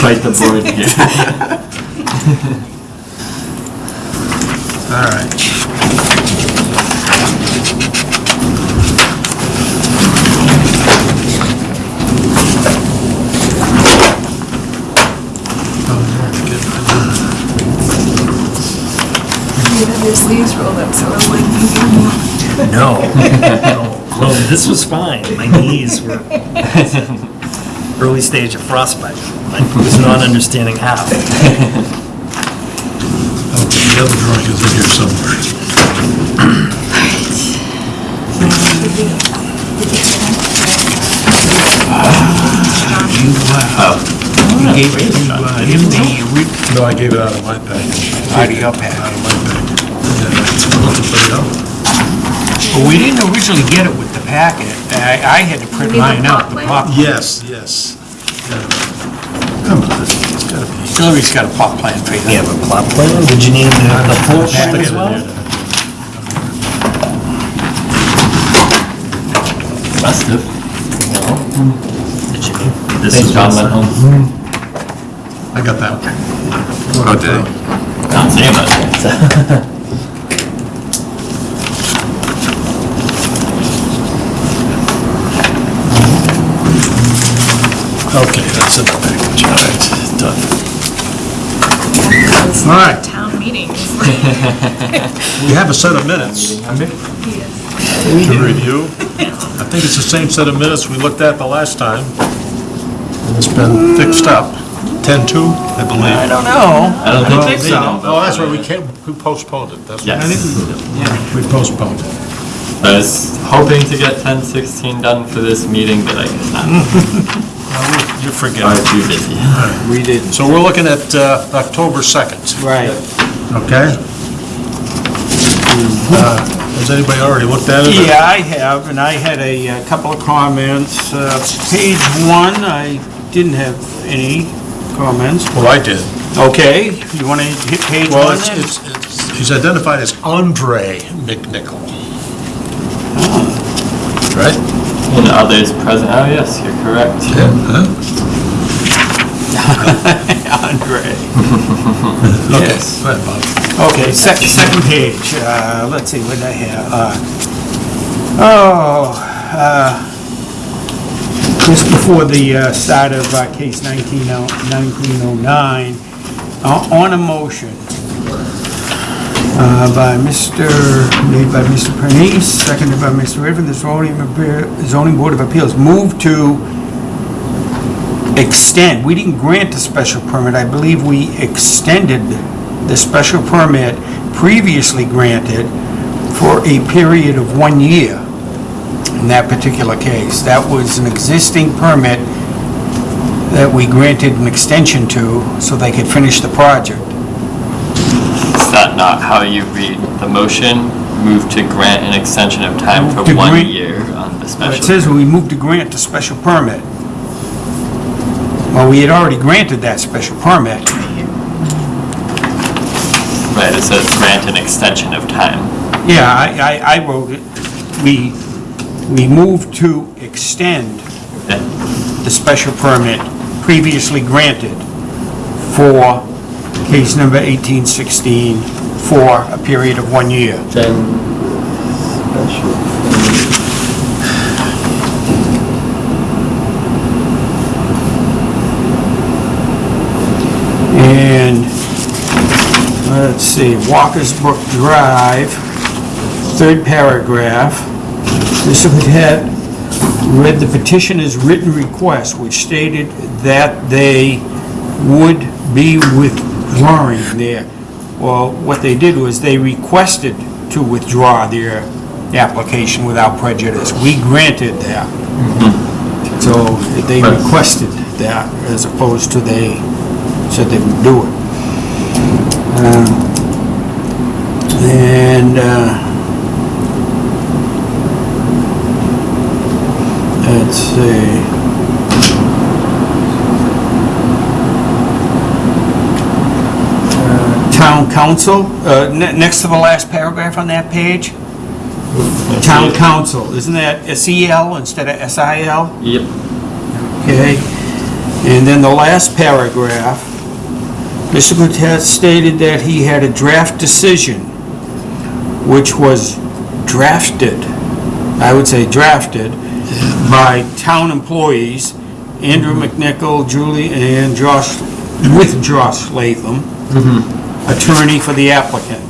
Quite the board here. <laughs> All right. You had your sleeves rolled up, so I was like, <laughs> No. Well, this was fine. My knees were <laughs> early stage of frostbite. I was not understanding how. Okay, the other drawing is in here somewhere. You gave it to, uh, him the, re- No, I gave it out of my package. out of your pack. Out of my package. Yeah, I'll have to put it out. Well, we didn't originally get it with the packet. I, I had to print You need the mine out, the plot pop. Yes, yes. Yeah. Come on, it's gotta be. Hillary's got a plot plan for you. You have a plot plan? Did you need the the floor plan as well? there. Must have. Did you? This is John went home. I got that one. Oh, did he? Not saying much. <laughs> Okay, that's in the package, all right, done. All right. town meetings. <laughs> We have a set of minutes to review. I think it's the same set of minutes we looked at the last time. And it's been fixed up. 10-2, I believe. I don't know. I don't think think they so. Oh, that's that. right, we can't, we postponed it, that's right. Yes. We postponed it. I was hoping to get ten sixteen done for this meeting, but I could <laughs> not. You forget. Are too busy. We didn't. So we're looking at uh, October 2nd, Right. okay? Uh, Has anybody already looked at it? Yeah, I have, and I had a uh, couple of comments. Uh, Page one, I didn't have any comments. Well, I did. Okay, you want to hit page Well, one it's, then? it's, it's- he's identified as Andre McNichol. Right? And others present, oh yes, you're correct. Huh? <laughs> Andre. <laughs> Okay, Yes. go ahead, Bob. Okay, sec- second page, uh, let's see, what did I have? Uh, Oh, uh, just before the uh, start of uh, case 19 1909, uh, on a motion uh, by Mr., made by Mr. Pernice, seconded by Mr. Riven, the zoning zoning board of appeals, moved to extend, we didn't grant a special permit, I believe we extended the special permit previously granted for a period of one year in that particular case. That was an existing permit that we granted an extension to so they could finish the project. Is that not how you read the motion? Move to grant an extension of time for To one grant- year on the It special. says we moved to grant the special permit. Well, we had already granted that special permit. Right, it says grant an extension of time. Yeah, I, I, I wrote it. We, we moved to extend Yeah. the special permit previously granted for case number 1816 for a period of one year. Then. And, let's see, Walker's Brook Drive, third paragraph. This had read the petitioner's written request, which stated that they would be withdrawing there. well, what they did was they requested to withdraw their application without prejudice. We granted that. So they requested that as opposed to they said they would do it. Um, And, uh, let's see. Town council, uh, ne- next to the last paragraph on that page, town council, isn't that S-E-L instead of S-I-L? Yep. Okay, and then the last paragraph, Mr. Gutierrez stated that he had a draft decision, which was drafted, I would say drafted, by town employees, Andrew McNichol, Julie, and Josh, with Josh Latham, attorney for the applicant.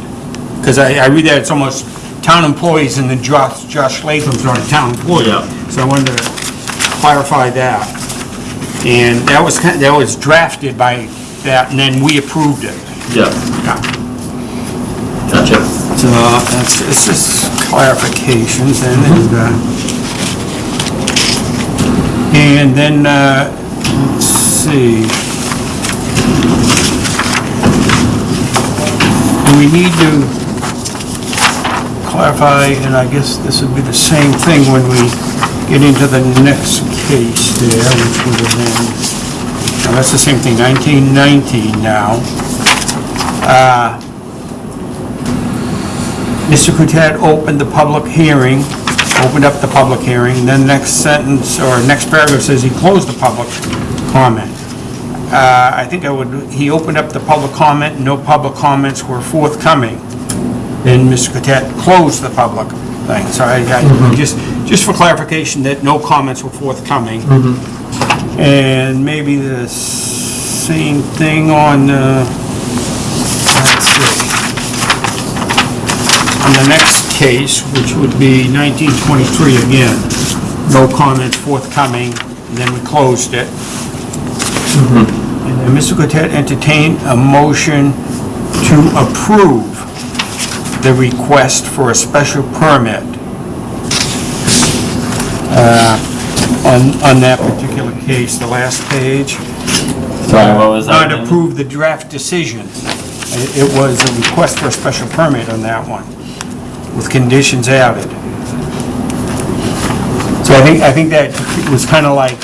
because I, I read that it's almost town employees and then Josh, Josh Latham's not a town employee. Yeah. So I wanted to clarify that. And that was, kind- that was drafted by that, and then we approved it. Yeah. Yeah. Gotcha. So that's, it's just clarifications and, and, uh, and then, uh, let's see. Do we need to clarify, and I guess this would be the same thing when we get into the next case there, which would have been, now that's the same thing, 1919 now. Uh, Mr. Caouette opened the public hearing, opened up the public hearing, then next sentence, or next paragraph says he closed the public comment. Uh, I think I would, he opened up the public comment, no public comments were forthcoming. Then Mr. Caouette closed the public thing, so I, I, just, just for clarification that no comments were forthcoming. And maybe the same thing on, uh, let's see on the next case, which would be 1923 again, no comments forthcoming, and then we closed it. And then Mr. Caouette entertained a motion to approve the request for a special permit uh, on, on that particular case, the last page. Sorry, what was that? Not approve the draft decision. It it was a request for a special permit on that one, with conditions added. So I think, I think that was kind of like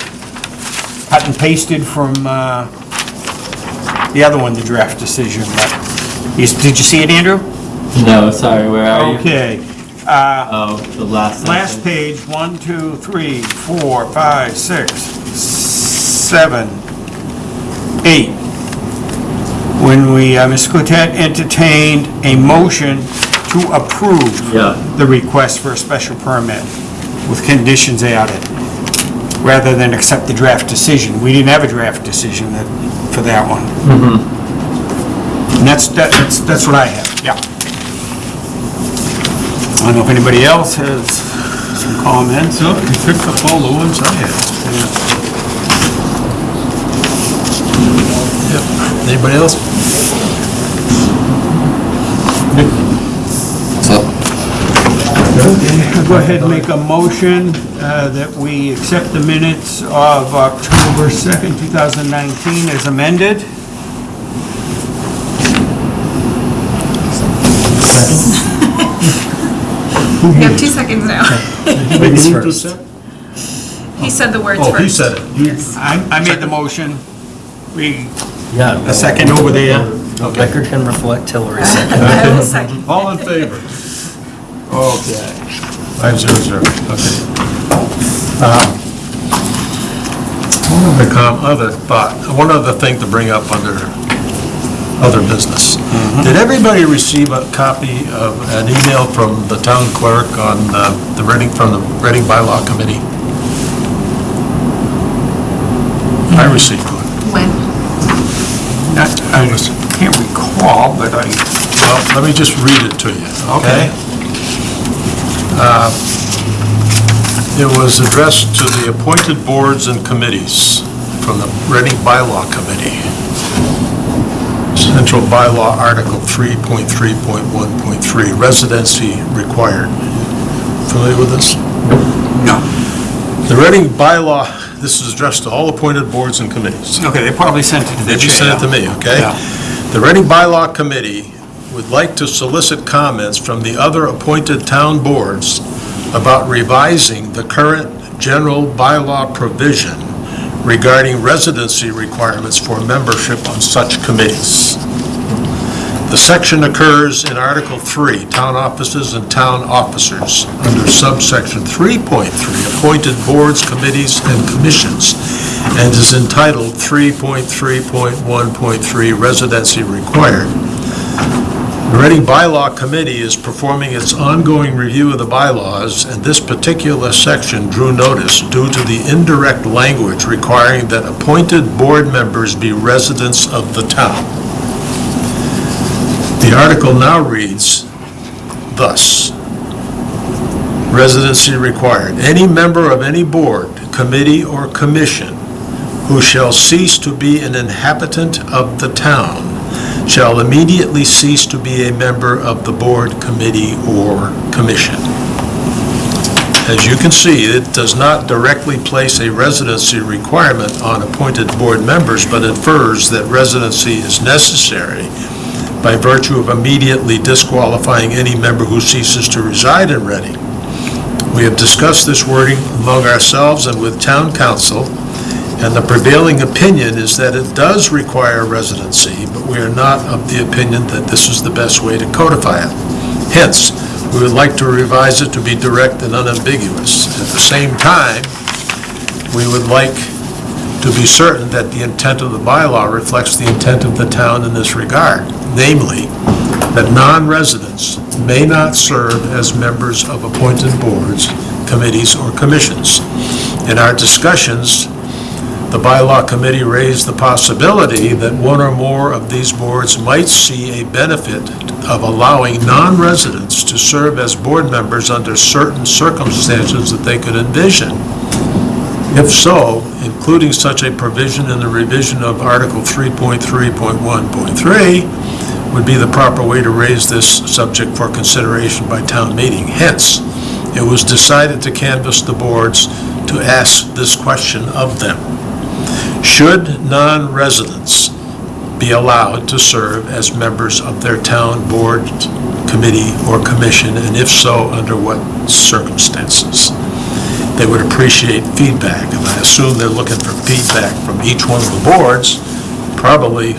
cut and pasted from uh, the other one, the draft decision, but, did you see it, Andrew? No, sorry, where are you? Okay. uh, Oh, the last Last sentence. page, one, two, three, four, five, six, seven, eight. When we, uh, Ms. Caouette entertained a motion to approve Yeah. the request for a special permit with conditions added, rather than accept the draft decision. We didn't have a draft decision that, for that one. And that's, that- that's, that's what I have, yeah. I don't know if anybody else has some comments. No, you picked up all the ones I had. Yep. Anybody else? Go ahead and make a motion uh, that we accept the minutes of October 2nd, 2019 as amended. You have two seconds now. Ladies first. He said the words Oh, first. he said it. You- I I made the motion. We, Yeah. a second over there. Record can reflect Hillary second. <laughs> I will second. All in favor? Okay. Five zero zero, okay. Um, One other com, other thought, one other thing to bring up under other business. Did everybody receive a copy of an email from the town clerk on uh, the Reading, from the Reading Bylaw Committee? I received one. When? Not- I can't recall, but I, Well, let me just read it to you, okay? Uh, It was addressed to the appointed boards and committees from the Reading Bylaw Committee. Central Bylaw Article 3.3.1.3, residency required. Familiar with this? no. The Reading Bylaw, this is addressed to all appointed boards and committees. Okay, they probably sent it to the Did you chair. send it to me, okay? Yeah. The Reading Bylaw Committee would like to solicit comments from the other appointed town boards about revising the current general bylaw provision regarding residency requirements for membership on such committees. The section occurs in Article 3, Town Offices and Town Officers, under subsection 3.3, Appointed Boards, Committees, and Commissions, and is entitled 3.3.1.3 Residency Required. The Reading Bylaw Committee is performing its ongoing review of the bylaws, and this particular section drew notice due to the indirect language requiring that appointed board members be residents of the town. The article now reads, thus. Residency required. Any member of any board, committee, or commission who shall cease to be an inhabitant of the town shall immediately cease to be a member of the board, committee, or commission. As you can see, it does not directly place a residency requirement on appointed board members, but infers that residency is necessary by virtue of immediately disqualifying any member who ceases to reside in Reading. We have discussed this wording among ourselves and with town counsel, and the prevailing opinion is that it does require residency, but we are not of the opinion that this is the best way to codify it. Hence, we would like to revise it to be direct and unambiguous. At the same time, we would like to be certain that the intent of the bylaw reflects the intent of the town in this regard, namely, that non-residents may not serve as members of appointed boards, committees, or commissions. In our discussions, the bylaw committee raised the possibility that one or more of these boards might see a benefit of allowing non-residents to serve as board members under certain circumstances that they could envision. If so, including such a provision in the revision of Article 3.3.1.3 would be the proper way to raise this subject for consideration by town meeting. Hence, it was decided to canvass the boards to ask this question of them. Should non-residents be allowed to serve as members of their town board, committee, or commission, and if so, under what circumstances? They would appreciate feedback, and I assume they're looking for feedback from each one of the boards, probably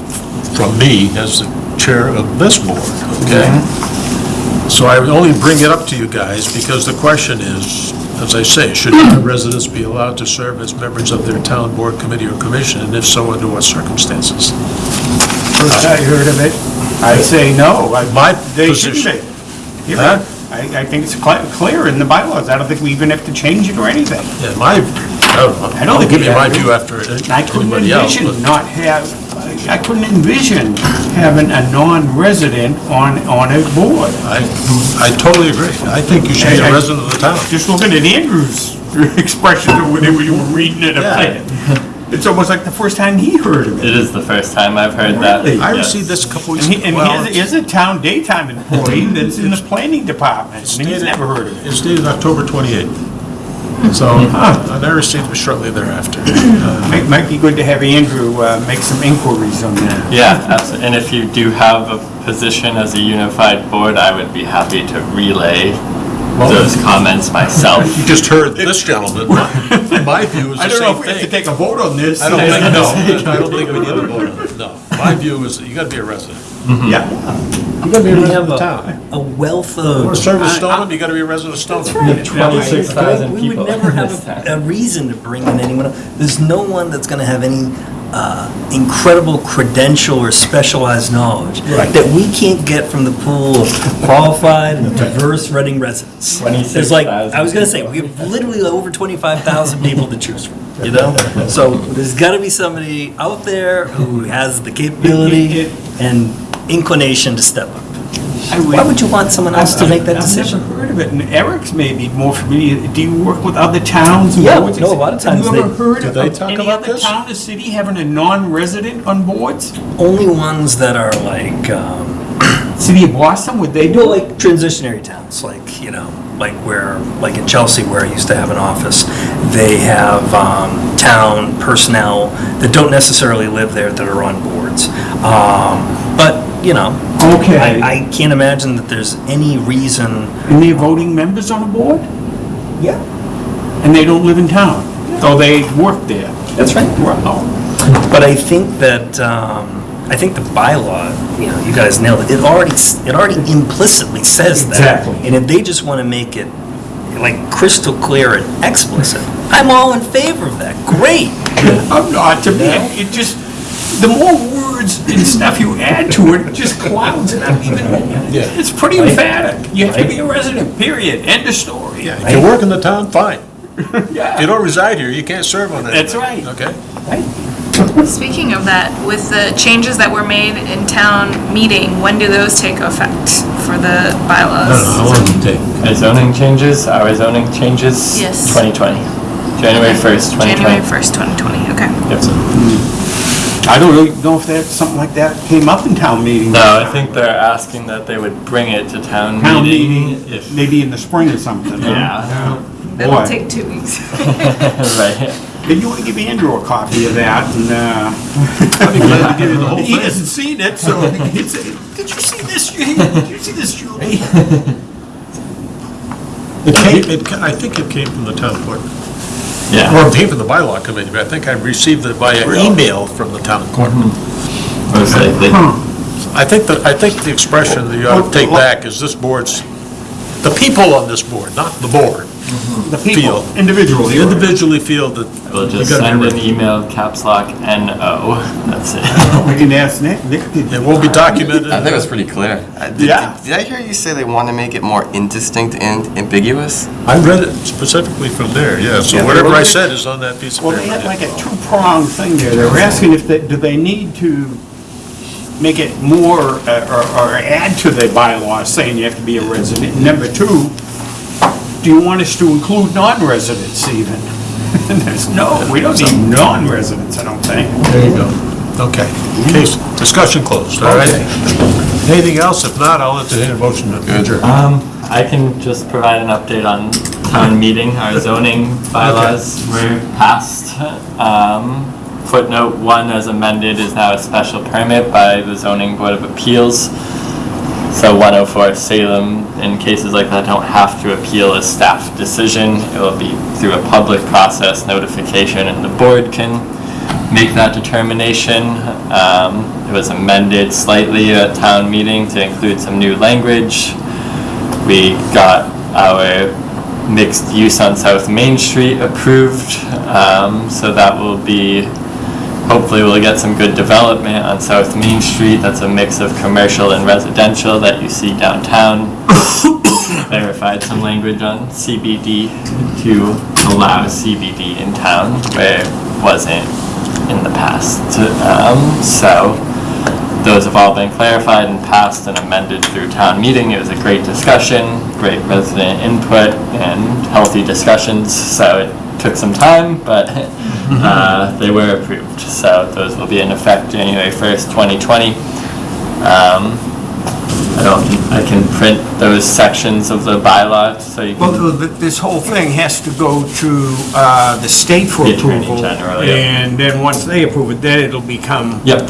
from me as the chair of this board, okay? Mm-hmm. So I would only bring it up to you guys because the question is, as I say, should residents be allowed to serve as members of their town board, committee, or commission, and if so, under what circumstances? First I heard of it, I'd say no. I- My They shouldn't position- be. You're Huh? right. I, I think it's cl- clear in the bylaws. I don't think we even have to change it or anything. Yeah, my, I don't know. I don't I'll think give we you my to. view after it. I couldn't anybody else. but- envision not have, I couldn't envision having a non-resident on, on a board. I, I totally agree. I think you should be I- a I- resident of the town. Just looking at Andrew's <laughs> expression of whenever you were reading it, Yeah. it's almost like the first time he heard of it. It is the first time I've heard that. Really? I yes. received this a couple And weeks, he, and well, he is a town daytime employee <clears throat> that's in the planning department, and he's never heard of it. it's dated October 28th. So, Huh. and I received it shortly thereafter. <clears throat> Might, might be good to have Andrew, uh, make some inquiries on that. Yeah, absolutely. And if you do have a position as a unified board, I would be happy to relay those comments myself. You just heard this gentleman. My <laughs> my view is I the don't know same if we have to thing. take a vote on this. I don't think, <laughs> no, I don't think we need to vote on it, no. My view is that you gotta be a resident. Yeah. You gotta be a We resident have of the a, town. a wealth of. wanna serve in Stoneham, you gotta be a resident of Stoneham. That's right. 26,000 We people would never in have this <laughs> a- town. reason to bring in anyone. else. There's no one that's going to have any uh, incredible credential or specialized knowledge that we can't get from the pool of qualified and diverse Reading residents. There's like, I was going to say, we have literally over 25,000 people to choose from, you know? <laughs> So there's got to be somebody out there who has the capability and inclination to step up. I Why would you want someone else to make that decision? I've never heard of it, and Eric's maybe more familiar. Do you work with other towns and Yeah, boards? no, a lot of times Have you ever they- heard Do of they talk any about other this? town or city having a non-resident on boards? Only ones that are like, um, City of Boston, would they do Well, like transitionary towns, like, you know, like where, like in Chelsea where I used to have an office, they have um, town personnel that don't necessarily live there that are on boards. Um, But, you know, Okay. I, I can't imagine that there's any reason. And they're voting members on a board? Yeah. And they don't live in town? Though they work there? That's right. Wow. But I think that, um, I think the bylaw, you know, you guys nailed it. It already, s- it already implicitly says that. Exactly. And if they just want to make it like crystal clear and explicit, I'm all in favor of that. Great. I'm not, to me, it just, the more words and stuff you add to it, it just clouds it up even more. Yeah. It's pretty emphatic. You have to be a resident, period, end of story. Yeah, if you work in the town, fine. <laughs> Yeah. You don't reside here, you can't serve on it. That's right. Okay? Speaking of that, with the changes that were made in town meeting, when do those take effect for the bylaws? How long does it take? Our zoning changes, our zoning changes? Yes. 2020, January 1st, 2020. January 1st, 2020, okay. Yep. I don't really know if that, something like that came up in town meeting. No, I think they're asking that they would bring it to town Town meeting. meeting, if- maybe in the spring or something. huh? Yeah. That'll take two weeks. <laughs> <laughs> Right. Maybe you want to give Andrew a copy of that and, uh... I'd be glad to give you the whole <laughs> He thing. hasn't seen it, so he'd say, did you see this, Judy? Did you see this, Julie? It came, it, ca- I think it came from the town clerk. Yeah. Or it from the bylaw committee, but I think I received it via email from the town clerk. Most likely. I think that, I think the expression that you ought to take back is this board's, the people on this board, not the board, The people, feel, individually. individually feel that We'll we just gotta send be an email, caps lock N-O, <laughs> that's it. We can ask Nick, Nick did. It will be documented. I think it was pretty clear. Uh, did- Yeah. Did I hear you say they want to make it more indistinct and ambiguous? I read it specifically from there, yeah, so Yeah, whatever I said is on that piece of Well, paper. they had like a two-pronged thing there. They were asking if they, do they need to make it more, uh, or, or add to the bylaws saying you have to be a resident? Number two, do you want us to include non-residents even? And <laughs> there's no, we don't need non-residents, I don't think. There you go. Okay, case, discussion closed, all right? Anything else? If not, I'll entertain a motion to adjourn. Um, I can just provide an update on town meeting. Our zoning bylaws were passed. Um, footnote one as amended is now a special permit by the zoning board of appeals. So 104 Salem, in cases like that, don't have to appeal a staff decision. It will be through a public process notification and the board can make that determination. Um, It was amended slightly at town meeting to include some new language. We got our mixed use on South Main Street approved, um, so that will be, hopefully we'll get some good development on South Main Street. That's a mix of commercial and residential that you see downtown. <coughs> Verified some language on CBD to allow CBD in town where it wasn't in the past. Um, so those have all been clarified and passed and amended through town meeting. It was a great discussion, great resident input, and healthy discussions, so it took some time, but <laughs> uh, they were approved. So those will be in effect January 1st, 2020. Um, I don't, I can print those sections of the bylaw, so you Well, can, th- this whole thing has to go to uh, the state for The Attorney approval. General, yeah. And then once they approve it, then it'll become yep.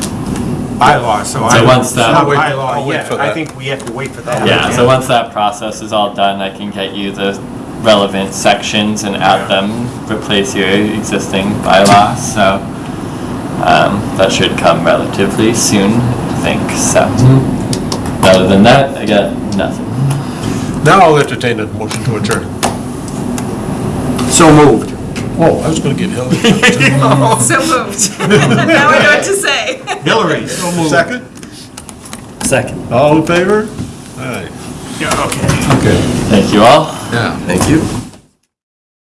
bylaw, so I... So once that- not I'll wait- bylaw I'll wait yet. for I that. think we have to wait for that. Yeah, so once that process is all done, I can get you the relevant sections and add them, replace your existing bylaw, so um, that should come relatively soon, I think, so. Other than that, I got nothing. Now I'll entertain a motion to adjourn. So moved. Oh, I was gonna give Hillary. <laughs> <laughs> So moved. Now I know what to say. Hillary, so moved. Second? Second. All in favor? All right. Yeah, okay. Okay. Thank you all. Yeah. Thank you.